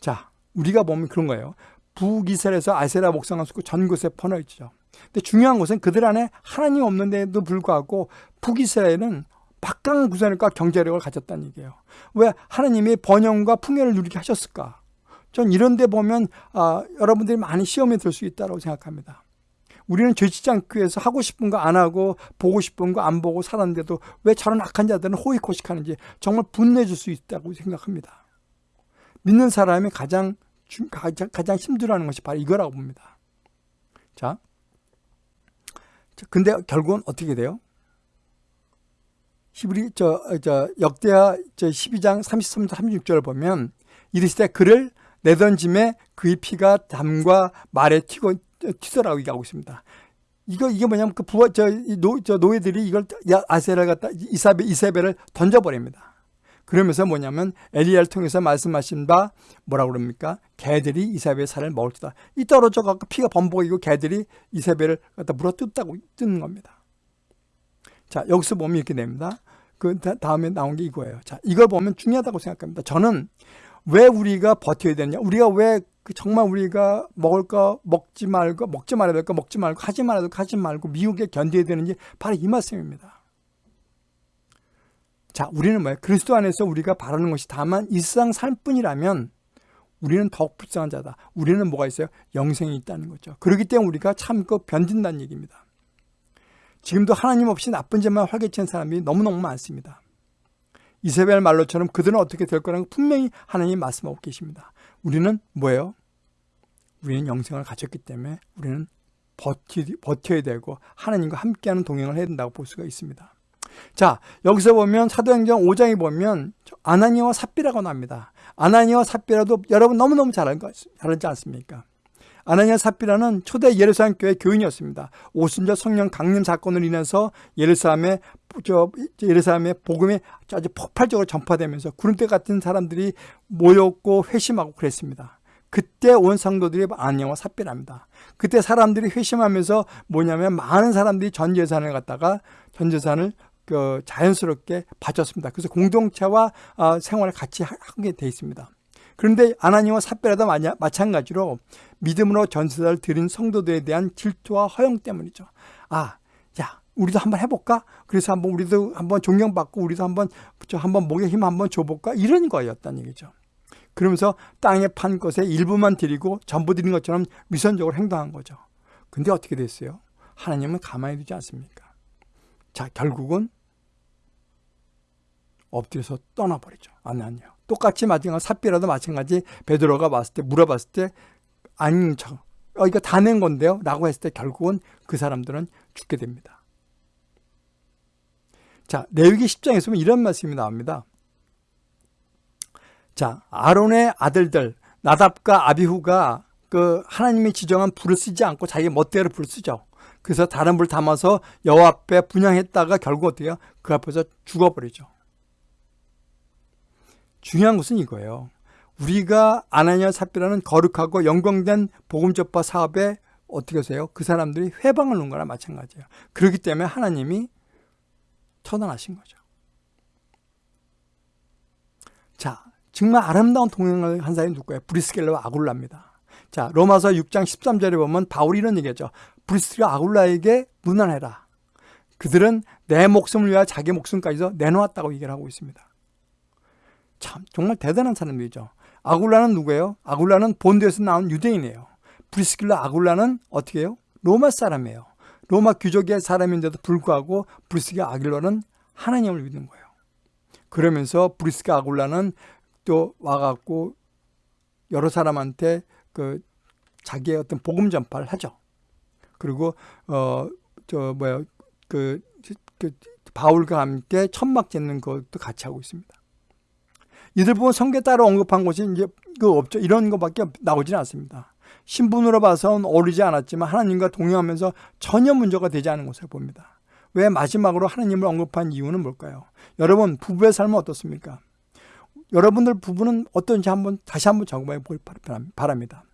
자, 우리가 보면 그런 거예요. 북이스라엘에서 아세라 목상을 쓰고 전 곳에 퍼져 있죠. 근데 중요한 것은 그들 안에 하나님 없는데도 불구하고 북이스라엘은 박강 구선과 경제력을 가졌다는 얘기예요. 왜 하나님이 번영과 풍요를 누리게 하셨을까? 전 이런 데 보면 아, 여러분들이 많이 시험에 들 수 있다고 생각합니다. 우리는 죄짓지 않기 위해서 하고 싶은 거 안 하고 보고 싶은 거 안 보고 살았는데도 왜 저런 악한 자들은 호의코식하는지 정말 분내줄 수 있다고 생각합니다. 믿는 사람이 가장 가장, 가장 힘들어하는 것이 바로 이거라고 봅니다. 자, 근데 결국은 어떻게 돼요? 히브리 저, 저 역대하 저 12장 33절 36절을 보면 이르시되 그를 내던짐에 그의 피가 담과 말에 튀고 튀더라고 얘기하고 있습니다. 이거 이게 뭐냐면 그 부하 저노 저 노예들이 이걸 아세를 갖다 이사베 이세벨을 던져 버립니다. 그러면서 뭐냐면 엘리야를 통해서 말씀하신 바 뭐라 그럽니까? 개들이 이사벨의 살을 먹을지다. 이 떨어져 갖고 피가 범벅이고 개들이 이사벨을 갖다 물어 뜯다고 뜯는 겁니다. 자 여기서 보면 이렇게 됩니다. 그 다음에 나온 게 이거예요. 자 이걸 보면 중요하다고 생각합니다. 저는 왜 우리가 버텨야 되냐? 우리가 왜그 정말 우리가 먹을 거 먹지 말고 먹지 말아야 될 거 먹지 말고 하지 거 하지 말고 미국에 견뎌야 되는지 바로 이 말씀입니다. 자, 우리는 뭐예요? 그리스도 안에서 우리가 바라는 것이 다만 일상 삶뿐이라면 우리는 더욱 불쌍한 자다. 우리는 뭐가 있어요? 영생이 있다는 거죠. 그렇기 때문에 우리가 참고 견딘다는 얘기입니다. 지금도 하나님 없이 나쁜 짓만 활개치는 사람이 너무너무 많습니다. 이세벨 말로처럼 그들은 어떻게 될 거라는 분명히 하나님이 말씀하고 계십니다. 우리는 뭐예요? 우리는 영생을 가졌기 때문에 우리는 버티, 버텨야 되고 하나님과 함께하는 동행을 해야 된다고 볼 수가 있습니다. 자 여기서 보면 사도행전 5장에 보면 아나니와 삽비라고 나옵니다. 아나니와 삽비라도 여러분 너무너무 잘 알지 않습니까? 아나니아 삽비라는 초대 예루살렘 교회 교인이었습니다. 오순절 성령 강림 사건을 인해서 예루살렘에 저 예루살렘의 복음이 아주 폭발적으로 전파되면서 구름대 같은 사람들이 모였고 회심하고 그랬습니다. 그때 온 상도들이 아니아와 삽비랍니다. 그때 사람들이 회심하면서 뭐냐면 많은 사람들이 전 재산을 갖다가 전 재산을 그 자연스럽게 바쳤습니다. 그래서 공동체와 어, 생활을 같이 하게 돼 있습니다. 그런데 아나니와 삽비라도 마찬가지로 믿음으로 전세를 드린 성도들에 대한 질투와 허영 때문이죠. 아, 야, 우리도 한번 해볼까? 그래서 한번 우리도 한번 존경받고 우리도 한번 저 한번 목에 힘 한번 줘볼까? 이런 거였다는 얘기죠. 그러면서 땅에 판 것에 일부만 드리고 전부 드린 것처럼 위선적으로 행동한 거죠. 근데 어떻게 됐어요? 하나님은 가만히 두지 않습니까? 자, 결국은 엎드려서 떠나버리죠. 아니요. 똑같이 마찬가지 삽비라도 마찬가지 베드로가 봤을 때 물어봤을 때 아닌 척 어, 이거 다 낸 건데요 라고 했을 때 결국은 그 사람들은 죽게 됩니다. 자 레위기 10장에서 보면 이런 말씀이 나옵니다. 자 아론의 아들들 나답과 아비후가 그 하나님이 지정한 불을 쓰지 않고 자기 멋대로 불을 쓰죠. 그래서 다른 불 담아서 여호와 앞에 분양했다가 결국 해요? 그 앞에서 죽어버리죠. 중요한 것은 이거예요. 우리가 아나니아 삽비라는 거룩하고 영광된 복음 접파 사업에 어떻게 하세요? 그 사람들이 회방을 놓은 거나 마찬가지예요. 그렇기 때문에 하나님이 처단하신 거죠. 자, 정말 아름다운 동행을 한 사람이 누구예요? 브리스길라와 아굴라입니다. 자, 로마서 6장 13절에 보면 바울이 이런 얘기죠. 브리스길라 아굴라에게 문안해라. 그들은 내 목숨을 위하여 자기 목숨까지도 내놓았다고 얘기를 하고 있습니다. 참 정말 대단한 사람들이죠. 아굴라는 누구예요? 아굴라는 본도에서 나온 유대인이에요. 브리스길라 아굴라는 어떻게 해요? 로마 사람이에요. 로마 귀족의 사람인데도 불구하고 브리스길라 아굴라는 하나님을 믿는 거예요. 그러면서 브리스가 아굴라는 또 와갖고 여러 사람한테 그 자기의 어떤 복음 전파를 하죠. 그리고 어 저 뭐야 그, 그 바울과 함께 천막 짓는 것도 같이 하고 있습니다. 이들 보면 성경 따로 언급한 곳이 이제 그 없죠. 이런 것밖에 나오지는 않습니다. 신분으로 봐서는 어울리지 않았지만 하나님과 동행하면서 전혀 문제가 되지 않은 것을 봅니다. 왜 마지막으로 하나님을 언급한 이유는 뭘까요? 여러분 부부의 삶은 어떻습니까? 여러분들 부부는 어떤지 한번 다시 한번 점검해 보길 바랍니다.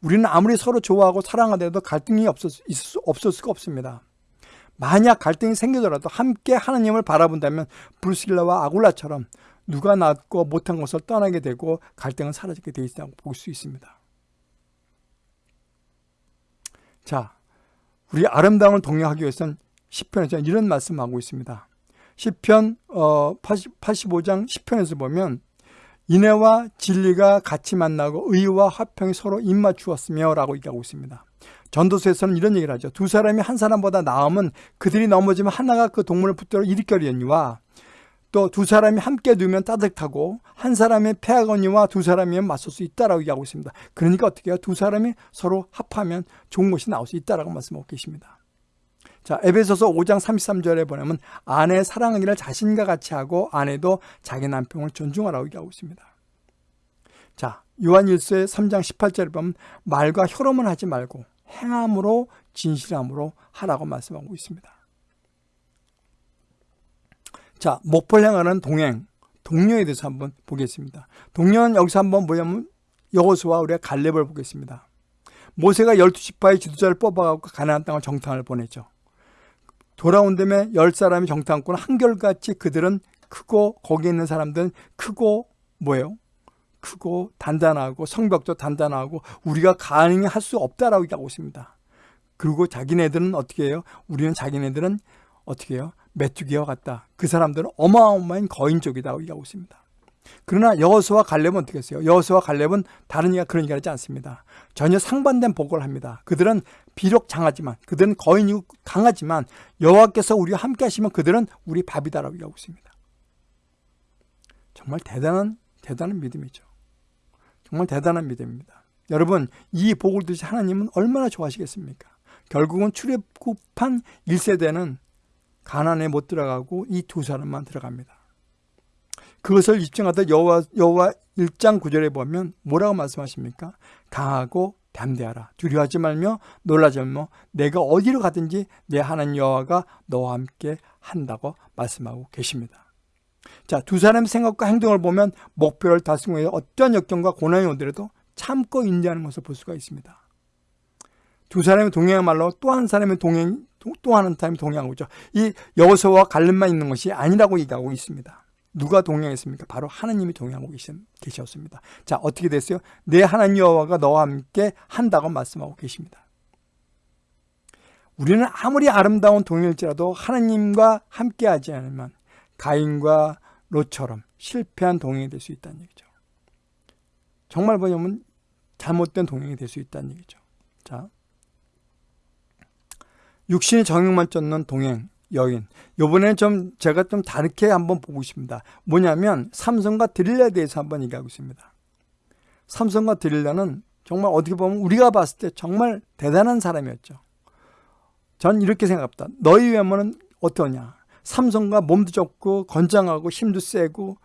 우리는 아무리 서로 좋아하고 사랑하더라도 갈등이 없을, 수, 없을 수가 없습니다. 만약 갈등이 생기더라도 함께 하나님을 바라본다면 브루실라와 아굴라처럼 누가 낫고 못한 것을 떠나게 되고 갈등은 사라지게 되어 있다고 볼 수 있습니다. 자, 우리 아름다움을 동행하기 위해서는 10편에서 이런 말씀하고 있습니다. 10편 어, 80, 85장 10편에서 보면 인애와 진리가 같이 만나고 의와 화평이 서로 입맞추었으며 라고 얘기하고 있습니다. 전도서에서는 이런 얘기를 하죠. 두 사람이 한 사람보다 나으면 그들이 넘어지면 하나가 그 동물을 붙들어 일으켜리니와 또 두 사람이 함께 두면 따뜻하고 한 사람의 폐하거니와 두 사람이면 맞설 수 있다라고 얘기하고 있습니다. 그러니까 어떻게 해요? 두 사람이 서로 합하면 좋은 것이 나올 수 있다라고 말씀하고 계십니다. 자, 에베소서 5장 33절에 보면 아내 사랑하기를 자신과 같이 하고 아내도 자기 남편을 존중하라고 얘기하고 있습니다. 자, 요한 1서 3장 18절에 보면 말과 혀로만 하지 말고 행함으로 진실함으로 하라고 말씀하고 있습니다. 자, 목표를 향하는 동행, 동료에 대해서 한번 보겠습니다. 동료는 여기서 한번 뭐냐면 여호수와 우리가 갈렙을 보겠습니다. 모세가 12지파의 지도자를 뽑아갖고 가나안 땅을 정탐을 보냈죠. 돌아온 다음에 열 사람이 정탐꾼은 한결같이 그들은 크고 거기에 있는 사람들은 크고 뭐예요? 크고 단단하고 성벽도 단단하고 우리가 가능할 수 없다라고 얘기하고 있습니다. 그리고 자기네들은 어떻게 해요? 우리는 자기네들은 어떻게 해요? 메뚜기와 같다. 그 사람들은 어마어마한 거인족이라고 얘기하고 있습니다. 그러나 여호수와 갈렙은 어떻게 했어요? 여호수와 갈렙은 다른 이가 그런 얘기를 하지 않습니다. 전혀 상반된 보고를 합니다. 그들은 비록 장하지만 그들은 거인이고 강하지만 여호와께서 우리와 함께 하시면 그들은 우리 밥이다라고 얘기하고 있습니다. 정말 대단한 대단한 믿음이죠. 정말 대단한 믿음입니다. 여러분 이 복을 드시 하나님은 얼마나 좋아하시겠습니까? 결국은 출애굽한 1세대는 가난에 못 들어가고 이 두 사람만 들어갑니다. 그것을 입증하다 여호와 여호와 1장 9절에 보면 뭐라고 말씀하십니까? 강하고 담대하라. 두려워하지 말며 놀라지 말며 내가 어디로 가든지 내 하나님 여호와가 너와 함께 한다고 말씀하고 계십니다. 자, 두 사람의 생각과 행동을 보면 목표를 달성하기 위해 어떤 역경과 고난이 오더라도 참고 인지하는 것을 볼 수가 있습니다. 두 사람이 동행한 말로 또 한 사람의 동행, 또 하는 사람이 동행하고 있죠. 이 여호수아와 갈렙만 있는 것이 아니라고 얘기하고 있습니다. 누가 동행했습니까? 바로 하나님이 동행하고 계셨습니다. 자, 어떻게 됐어요? 내 하나님 여호와가 너와 함께 한다고 말씀하고 계십니다. 우리는 아무리 아름다운 동행일지라도 하나님과 함께하지 않으면 가인과 롯처럼 실패한 동행이 될 수 있다는 얘기죠. 정말 뭐냐면 잘못된 동행이 될 수 있다는 얘기죠. 자, 육신의 정욕만 쫓는 동행, 여인. 요번에는 좀 제가 좀 다르게 한번 보고 싶습니다. 뭐냐면 삼성과 드릴라에 대해서 한번 얘기하고 있습니다. 삼성과 드릴라는 정말 어떻게 보면 우리가 봤을 때 정말 대단한 사람이었죠. 전 이렇게 생각합니다. 너희 외모는 어떠냐? 삼성과 몸도 좋고 건장하고 힘도 세고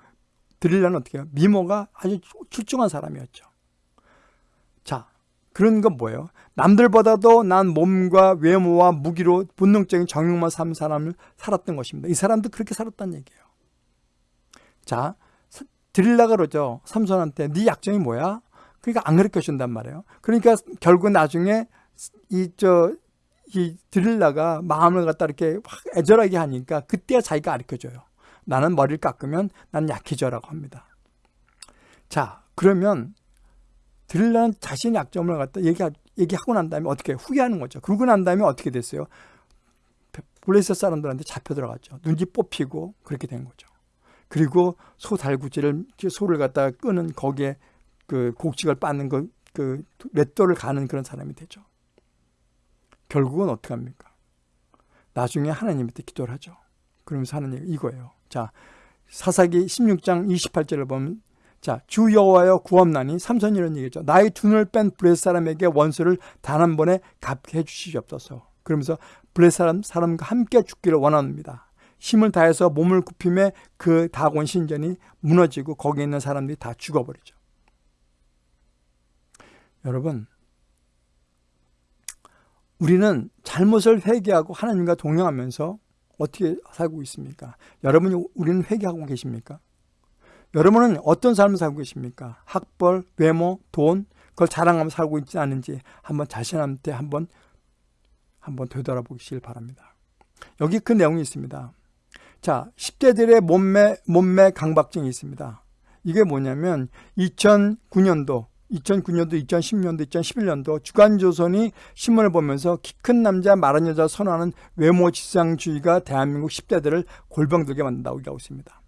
드릴라는 어떻게 해요? 미모가 아주 출중한 사람이었죠. 자, 그런 건 뭐예요? 남들보다도 난 몸과 외모와 무기로 본능적인 정욕만 사는 사람을 살았던 것입니다. 이 사람도 그렇게 살았다는 얘기예요. 자, 드릴라가 그러죠. 삼손한테 네 약점이 뭐야? 그러니까 안 가르쳐 준단 말이에요. 그러니까 결국 나중에 이 저 이 드릴라가 마음을 갖다 이렇게 확 애절하게 하니까 그때야 자기가 가르쳐 줘요. 나는 머리를 깎으면 난 약해져라고 합니다. 자, 그러면 드릴라는 자신의 약점을 갖다 얘기, 얘기하고 난 다음에 어떻게 후회하는 거죠. 그러고 난 다음에 어떻게 됐어요? 블레셋 사람들한테 잡혀 들어갔죠. 눈치 뽑히고 그렇게 된 거죠. 그리고 소 달구지를 소를 갖다가 끄는 거기에 그 곡식을 빻는 그, 그 맷돌을 가는 그런 사람이 되죠. 결국은 어떻게 합니까? 나중에 하나님한테 기도를 하죠. 그러면서 하는 얘기 이거예요. 자, 사사기 16장 28절을 보면 자, 주 여호와여 구함나니 삼손이 이런 얘기죠. 나의 두 눈을 뺀 블레 사람에게 원수를 단 한 번에 갚게 해 주시옵소서. 그러면서 블레 사람 사람과 함께 죽기를 원합니다. 힘을 다해서 몸을 굽힘에 그 다곤 신전이 무너지고 거기에 있는 사람들이 다 죽어버리죠. 여러분, 우리는 잘못을 회개하고 하나님과 동행하면서 어떻게 살고 있습니까? 여러분이 우리는 회개하고 계십니까? 여러분은 어떤 삶을 살고 계십니까? 학벌, 외모, 돈 그걸 자랑하며 살고 있지 않은지 한번 자신한테 한번 한번 되돌아보시길 바랍니다. 여기 그 내용이 있습니다. 자, 10대들의 몸매 몸매 강박증이 있습니다. 이게 뭐냐면 2009년도 2009년도, 2010년도, 2011년도 주간조선이 신문을 보면서 키 큰 남자, 마른 여자 선호하는 외모 지상주의가 대한민국 10대들을 골병들게 만든다고 얘기하고 있습니다.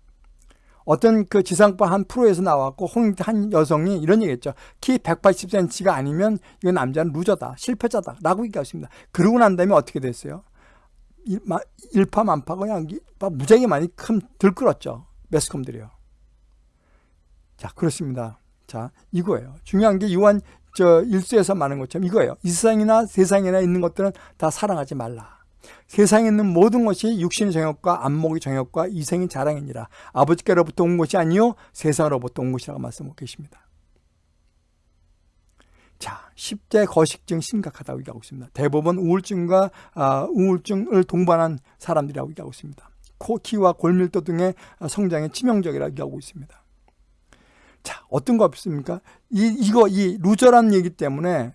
어떤 그 지상파 한 프로에서 나왔고 한 여성이 이런 얘기했죠. 키 180cm가 아니면 이건 남자는 루저다, 실패자다 라고 얘기했습니다. 그러고 난 다음에 어떻게 됐어요? 일파만파 그냥 무지하게 많이 큰 들끓었죠. 매스컴들이요. 자, 그렇습니다. 자, 이거예요. 중요한 게 요한 저 일수에서 말하는 것처럼 이거예요. 이 세상이나 세상에나 있는 것들은 다 사랑하지 말라. 세상에 있는 모든 것이 육신의 정욕과 안목의 정욕과 이생의 자랑이니라. 아버지께로부터 온 것이 아니요 세상으로부터 온 것이라고 말씀하고 계십니다. 자, 10대 거식증 심각하다고 얘기하고 있습니다. 대부분 우울증과 아, 우울증을 동반한 사람들이라고 얘기하고 있습니다. 코, 키와 골밀도 등의 성장에 치명적이라고 얘기하고 있습니다. 자, 어떤 거 없습니까? 이, 이거, 이 루저라는 얘기 때문에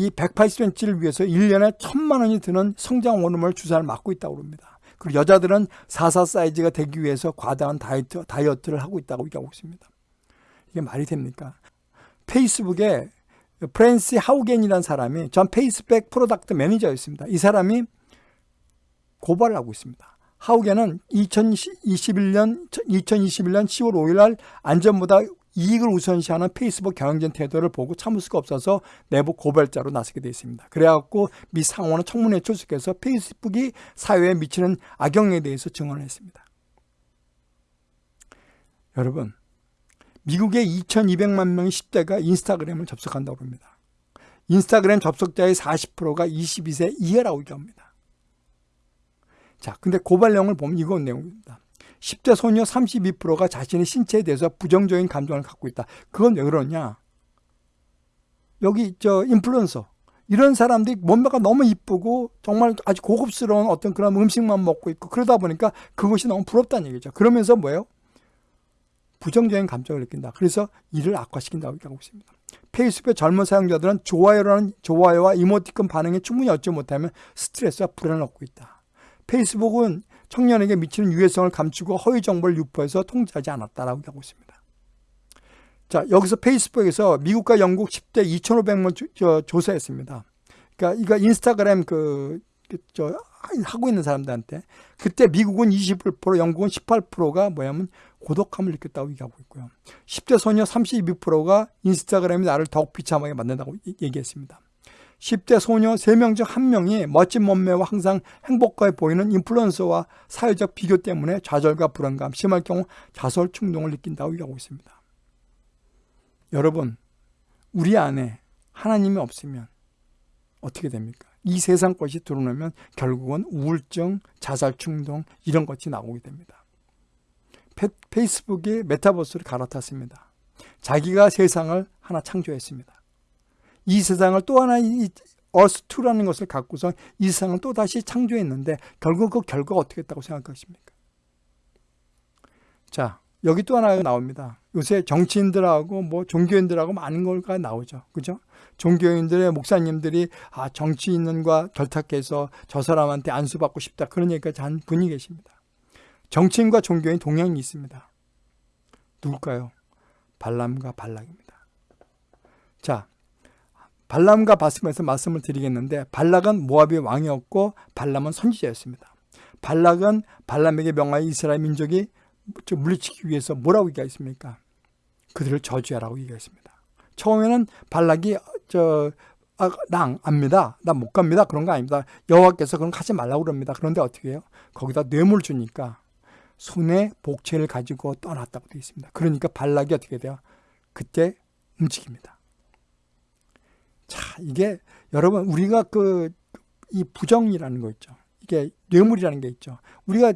이 180cm를 위해서 1년에 천만 원이 드는 성장 호르몬 주사를 맞고 있다고 합니다. 그리고 여자들은 44 사이즈가 되기 위해서 과다한 다이어트, 다이어트를 하고 있다고 얘기하고 있습니다. 이게 말이 됩니까? 페이스북에 프랜시스 하우겐이라는 사람이 전 페이스북 product manager였습니다. 이 사람이 고발을 하고 있습니다. 하우겐은 2021년 2021년 10월 5일 날 안전보다 이익을 우선시하는 페이스북 경영진 태도를 보고 참을 수가 없어서 내부 고발자로 나서게 되어 있습니다. 그래갖고 미 상원은 청문회 출석해서 페이스북이 사회에 미치는 악영에 대해서 증언을 했습니다. 여러분, 미국의 2200만 명의 10대가 인스타그램을 접속한다고 합니다. 인스타그램 접속자의 40%가 22세 이하라고 얘기합니다. 자, 근데 고발 내용을 보면 이건 내용입니다. 10대 소녀 32%가 자신의 신체에 대해서 부정적인 감정을 갖고 있다. 그건 왜 그러냐? 여기 저 인플루언서 이런 사람들이 몸매가 너무 이쁘고 정말 아주 고급스러운 어떤 그런 음식만 먹고 있고 그러다 보니까 그것이 너무 부럽다는 얘기죠. 그러면서 뭐예요? 부정적인 감정을 느낀다. 그래서 이를 악화시킨다고 얘기하고 있습니다. 페이스북의 젊은 사용자들은 좋아요라는 좋아요와 이모티콘 반응에 충분히 얻지 못하면 스트레스와 불안을 얻고 있다. 페이스북은 청년에게 미치는 유해성을 감추고 허위 정보를 유포해서 통제하지 않았다라고 하고 있습니다. 자, 여기서 페이스북에서 미국과 영국 10대 2,500명 조, 조사했습니다. 그러니까 이거 인스타그램 그, 그, 저, 하고 있는 사람들한테 그때 미국은 21%, 영국은 18%가 뭐냐면 고독함을 느꼈다고 얘기하고 있고요. 10대 소녀 32%가 인스타그램이 나를 더욱 비참하게 만든다고 얘기했습니다. 10대 소녀 3명 중 1명이 멋진 몸매와 항상 행복해 보이는 인플루언서와 사회적 비교 때문에 좌절과 불안감, 심할 경우 자살 충동을 느낀다고 얘기하고 있습니다. 여러분, 우리 안에 하나님이 없으면 어떻게 됩니까? 이 세상 것이 드러나면 결국은 우울증, 자살 충동 이런 것이 나오게 됩니다. 페이스북이 메타버스를 갈아탔습니다. 자기가 세상을 하나 창조했습니다. 이 세상을 또 하나 이 어스2라는 것을 갖고서 이 세상을 또 다시 창조했는데 결국 그 결과가 어떻게 했다고 생각하십니까? 자, 여기 또 하나 나옵니다. 요새 정치인들하고 뭐 종교인들하고 많은 걸가 나오죠. 그죠? 종교인들의 목사님들이 아, 정치인과 결탁해서 저 사람한테 안수받고 싶다. 그런 얘기까지 한 분이 계십니다. 정치인과 종교인 동양이 있습니다. 누굴까요? 발람과 발락입니다. 자, 발람과 바스에서 말씀을 드리겠는데 발락은 모압의 왕이었고 발람은 선지자였습니다. 발락은 발람에게 명하여 이스라엘 민족이 물리치기 위해서 뭐라고 얘기했습니까? 그들을 저주하라고 얘기했습니다. 처음에는 발락이 저 아, 낭 압니다. 나 못 갑니다. 그런 거 아닙니다. 여호와께서 그런 거 하지 말라고 그럽니다. 그런데 어떻게 해요? 거기다 뇌물 주니까 손에 복채를 가지고 떠났다고 되어 있습니다. 그러니까 발락이 어떻게 돼요? 그때 움직입니다. 자, 이게 여러분 우리가 그 이 부정이라는 거 있죠. 이게 뇌물이라는 게 있죠. 우리가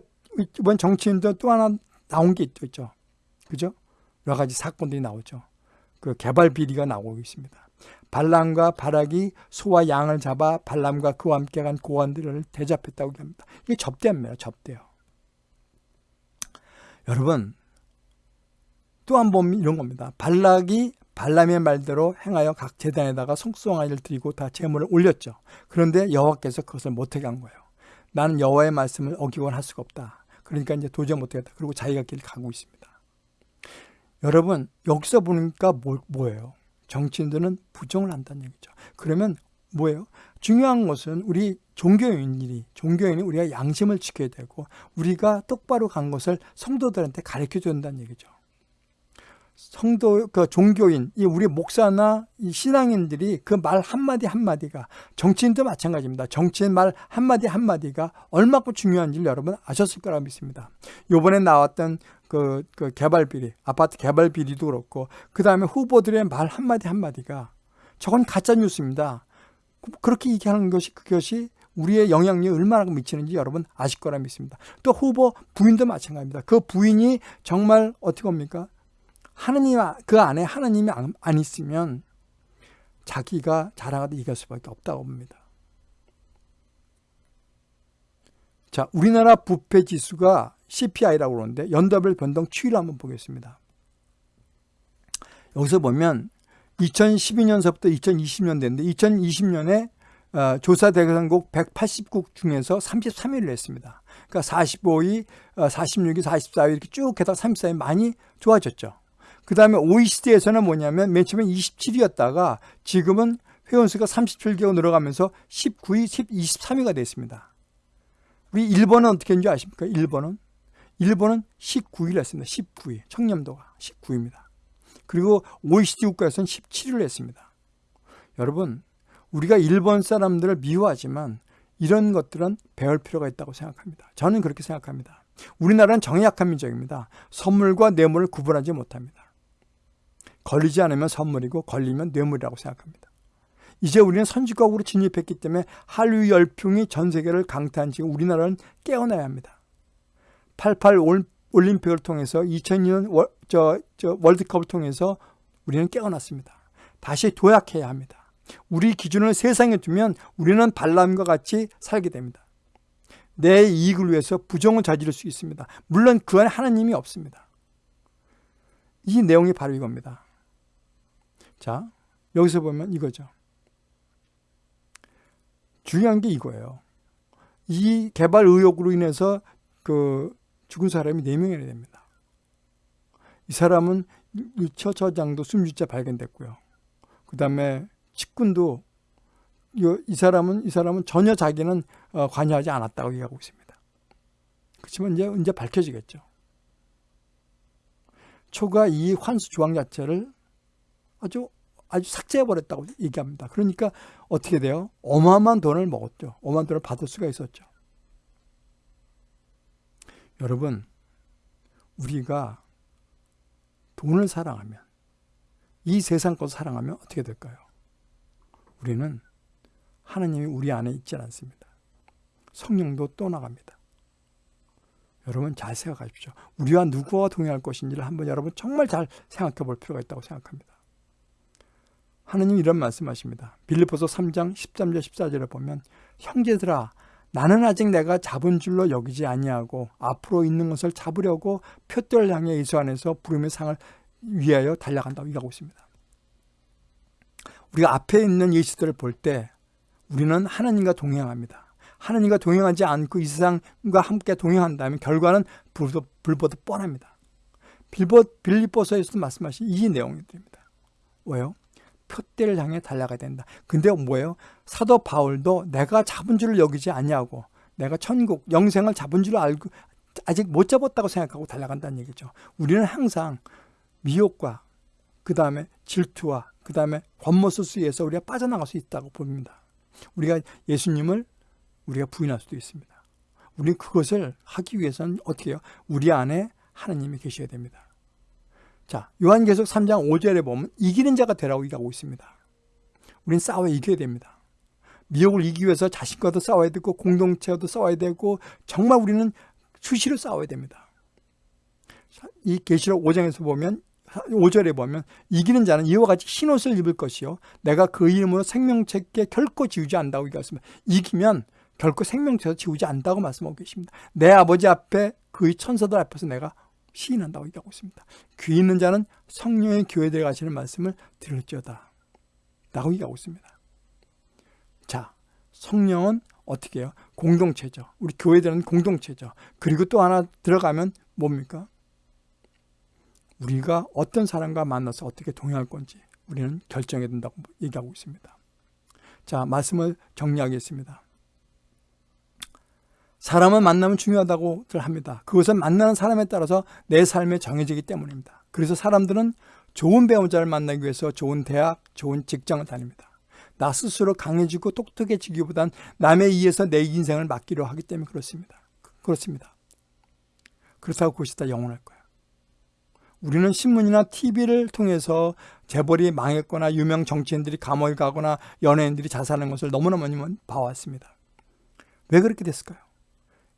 이번 정치인도 또 하나 나온 게 있죠. 그죠? 여러 가지 사건들이 나오죠. 그 개발 비리가 나오고 있습니다. 발람과 바락이 소와 양을 잡아 발람과 그와 함께 간 고관들을 대접했다고 합니다. 이게 접대입니다. 접대요. 여러분 또 한 번 이런 겁니다. 발락이 발람의 말대로 행하여 각 재단에다가 성송아지를 드리고 다 제물을 올렸죠. 그런데 여호와께서 그것을 못하게 한 거예요. 나는 여호와의 말씀을 어기곤 할 수가 없다. 그러니까 이제 도저히 못하겠다. 그리고 자기가 길을 가고 있습니다. 여러분 여기서 보니까 뭐, 뭐예요? 정치인들은 부정을 한다는 얘기죠. 그러면 뭐예요? 중요한 것은 우리 종교인들이 종교인이 우리가 양심을 지켜야 되고 우리가 똑바로 간 것을 성도들한테 가르쳐 준다는 얘기죠. 성도 그 종교인 이 우리 목사나 이 신앙인들이 그 말 한마디 한마디가 정치인도 마찬가지입니다. 정치인 말 한마디 한마디가 얼마큼 중요한지를 여러분 아셨을 거라 믿습니다. 요번에 나왔던 그, 그 개발 비리, 아파트 개발 비리도 그렇고 그다음에 후보들의 말 한마디 한마디가 저건 가짜 뉴스입니다. 그렇게 얘기하는 것이 그것이 우리의 영향력이 얼마나 미치는지 여러분 아실 거라 믿습니다. 또 후보 부인도 마찬가지입니다. 그 부인이 정말 어떻게 합니까? 하느님 그 안에 하나님이 안, 안 있으면 자기가 자랑하듯 이길 수밖에 없다고 봅니다. 자, 우리나라 부패 지수가 CPI라고 그러는데 연도별 변동 추이를 한번 보겠습니다. 여기서 보면 2012년서부터 2020년 됐는데 2020년에 어, 조사 대상국 180국 중에서 33위를 했습니다. 그러니까 45위, 어, 46위, 44위 이렇게 쭉 해서 34위 많이 좋아졌죠. 그 다음에 OECD에서는 뭐냐면 맨 처음에 27위였다가 지금은 회원수가 37개가 늘어가면서 19위, 10, 23위가 됐습니다. 우리 일본은 어떻게 했는지 아십니까? 일본은? 일본은 19위를 했습니다. 19위. 청렴도가 19위입니다. 그리고 OECD 국가에서는 17위를 했습니다. 여러분, 우리가 일본 사람들을 미워하지만 이런 것들은 배울 필요가 있다고 생각합니다. 저는 그렇게 생각합니다. 우리나라는 정약한 민족입니다. 선물과 뇌물을 구분하지 못합니다. 걸리지 않으면 선물이고 걸리면 뇌물이라고 생각합니다. 이제 우리는 선진국으로 진입했기 때문에 한류 열풍이 전 세계를 강타한 지금 우리나라는 깨어나야 합니다. 88 올림픽을 통해서 2002년 월, 저, 저 월드컵을 통해서 우리는 깨어났습니다. 다시 도약해야 합니다. 우리 기준을 세상에 두면 우리는 발람과 같이 살게 됩니다. 내 이익을 위해서 부정을 저지를 수 있습니다. 물론 그 안에 하나님이 없습니다. 이 내용이 바로 이겁니다. 자, 여기서 보면 이거죠. 중요한 게 이거예요. 이 개발 의혹으로 인해서 그 죽은 사람이 4명이나 됩니다. 이 사람은 처처장도 숨지자 발견됐고요. 그 다음에 측근도 이 사람은 이 사람은 전혀 자기는 어, 관여하지 않았다고 얘기하고 있습니다. 그렇지만 이제 이제 밝혀지겠죠. 초가 이 환수 조항 자체를 아주 아주 삭제해 버렸다고 얘기합니다. 그러니까 어떻게 돼요? 어마어마한 돈을 먹었죠. 어마어마한 돈을 받을 수가 있었죠. 여러분, 우리가 돈을 사랑하면 이 세상 것을 사랑하면 어떻게 될까요? 우리는 하나님이 우리 안에 있지 않습니다. 성령도 떠나갑니다. 여러분 잘 생각하십시오. 우리와 누구와 동행할 것인지를 한번 여러분 정말 잘 생각해 볼 필요가 있다고 생각합니다. 하느님 이런 말씀하십니다. 빌리포서 3장 13절 14절에 보면 형제들아 나는 아직 내가 잡은 줄로 여기지 아니하고 앞으로 있는 것을 잡으려고 표대를 향해 예수 안에서 부름의 상을 위하여 달려간다고 얘기하고 있습니다. 우리가 앞에 있는 예수들을 볼 때 우리는 하나님과 동행합니다. 하나님과 동행하지 않고 이 세상과 함께 동행한다면 결과는 불보다 뻔합니다. 빌보, 빌리보서에서도 말씀하신 이 내용입니다. 왜요? 표대를 향해 달려가야 된다. 근데 뭐예요? 사도 바울도 내가 잡은 줄을 여기지 아니하고 내가 천국, 영생을 잡은 줄 알고 아직 못 잡았다고 생각하고 달려간다는 얘기죠. 우리는 항상 미혹과 그 다음에 질투와 그 다음에 권모스수에서 우리가 빠져나갈 수 있다고 봅니다. 우리가 예수님을 우리가 부인할 수도 있습니다. 우리는 그것을 하기 위해서는 어떻게 해요? 우리 안에 하나님이 계셔야 됩니다. 자, 요한계속 3장 5절에 보면 이기는 자가 되라고 얘기하고 있습니다. 우리는 싸워 이겨야 됩니다. 미혹을 이기기 위해서 자신과도 싸워야 되고 공동체와도 싸워야 되고 정말 우리는 수시로 싸워야 됩니다. 이 계시록 5장에서 보면 5절에 보면 이기는 자는 이와 같이 흰옷을 입을 것이요 내가 그 이름으로 생명책에 결코 지우지 않다고 얘기했습니다. 이기면 결코 생명책에서 지우지 않다고 말씀하고 계십니다. 내 아버지 앞에 그의 천사들 앞에서 내가 시인한다고 얘기하고 있습니다. 귀 있는 자는 성령의 교회에 가시는 말씀을 들을지어다 라고 얘기하고 있습니다. 자, 성령은 어떻게 해요? 공동체죠. 우리 교회들은 공동체죠. 그리고 또 하나 들어가면 뭡니까? 우리가 어떤 사람과 만나서 어떻게 동행할 건지 우리는 결정해야 된다고 얘기하고 있습니다. 자, 말씀을 정리하겠습니다. 사람을 만나면 중요하다고 합니다. 그것은 만나는 사람에 따라서 내 삶에 정해지기 때문입니다. 그래서 사람들은 좋은 배우자를 만나기 위해서 좋은 대학, 좋은 직장을 다닙니다. 나 스스로 강해지고 똑똑해지기보단 남에 의해서 내 인생을 맡기려 하기 때문에 그렇습니다. 그렇습니다. 그렇다고 그것이 다 영원할 거예요. 우리는 신문이나 TV를 통해서 재벌이 망했거나 유명 정치인들이 감옥에 가거나 연예인들이 자살하는 것을 너무나 많이 봐왔습니다. 왜 그렇게 됐을까요?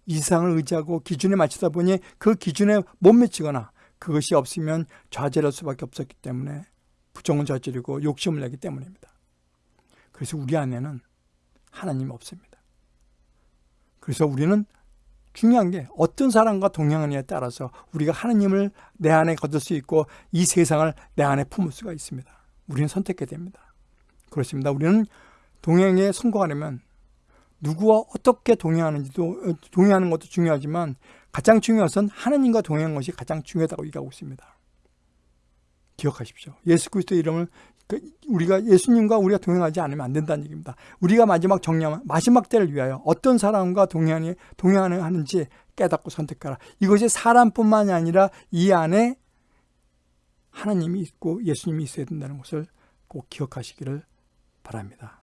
이상을 의지하고 기준에 맞추다 보니 그 기준에 못 미치거나 그것이 없으면 좌절할 수밖에 없었기 때문에 부정을 저지르고 욕심을 내기 때문입니다. 그래서 우리 안에는 하나님이 없습니다. 그래서 우리는 중요한 게 어떤 사람과 동행하느냐에 따라서 우리가 하나님을 내 안에 거둘 수 있고 이 세상을 내 안에 품을 수가 있습니다. 우리는 선택해야 됩니다. 그렇습니다. 우리는 동행에 성공하려면 누구와 어떻게 동행하는지도 동행하는 것도 중요하지만 가장 중요한 것은 하나님과 동행하는 것이 가장 중요하다고 얘기하고 있습니다. 기억하십시오. 예수 그리스도의 이름을 그 우리가 예수님과 우리가 동행하지 않으면 안 된다는 얘기입니다. 우리가 마지막 정리하면 마지막 때를 위하여 어떤 사람과 동행하니 동행하는지 깨닫고 선택하라. 이것이 사람뿐만이 아니라 이 안에 하나님이 있고 예수님이 있어야 된다는 것을 꼭 기억하시기를 바랍니다.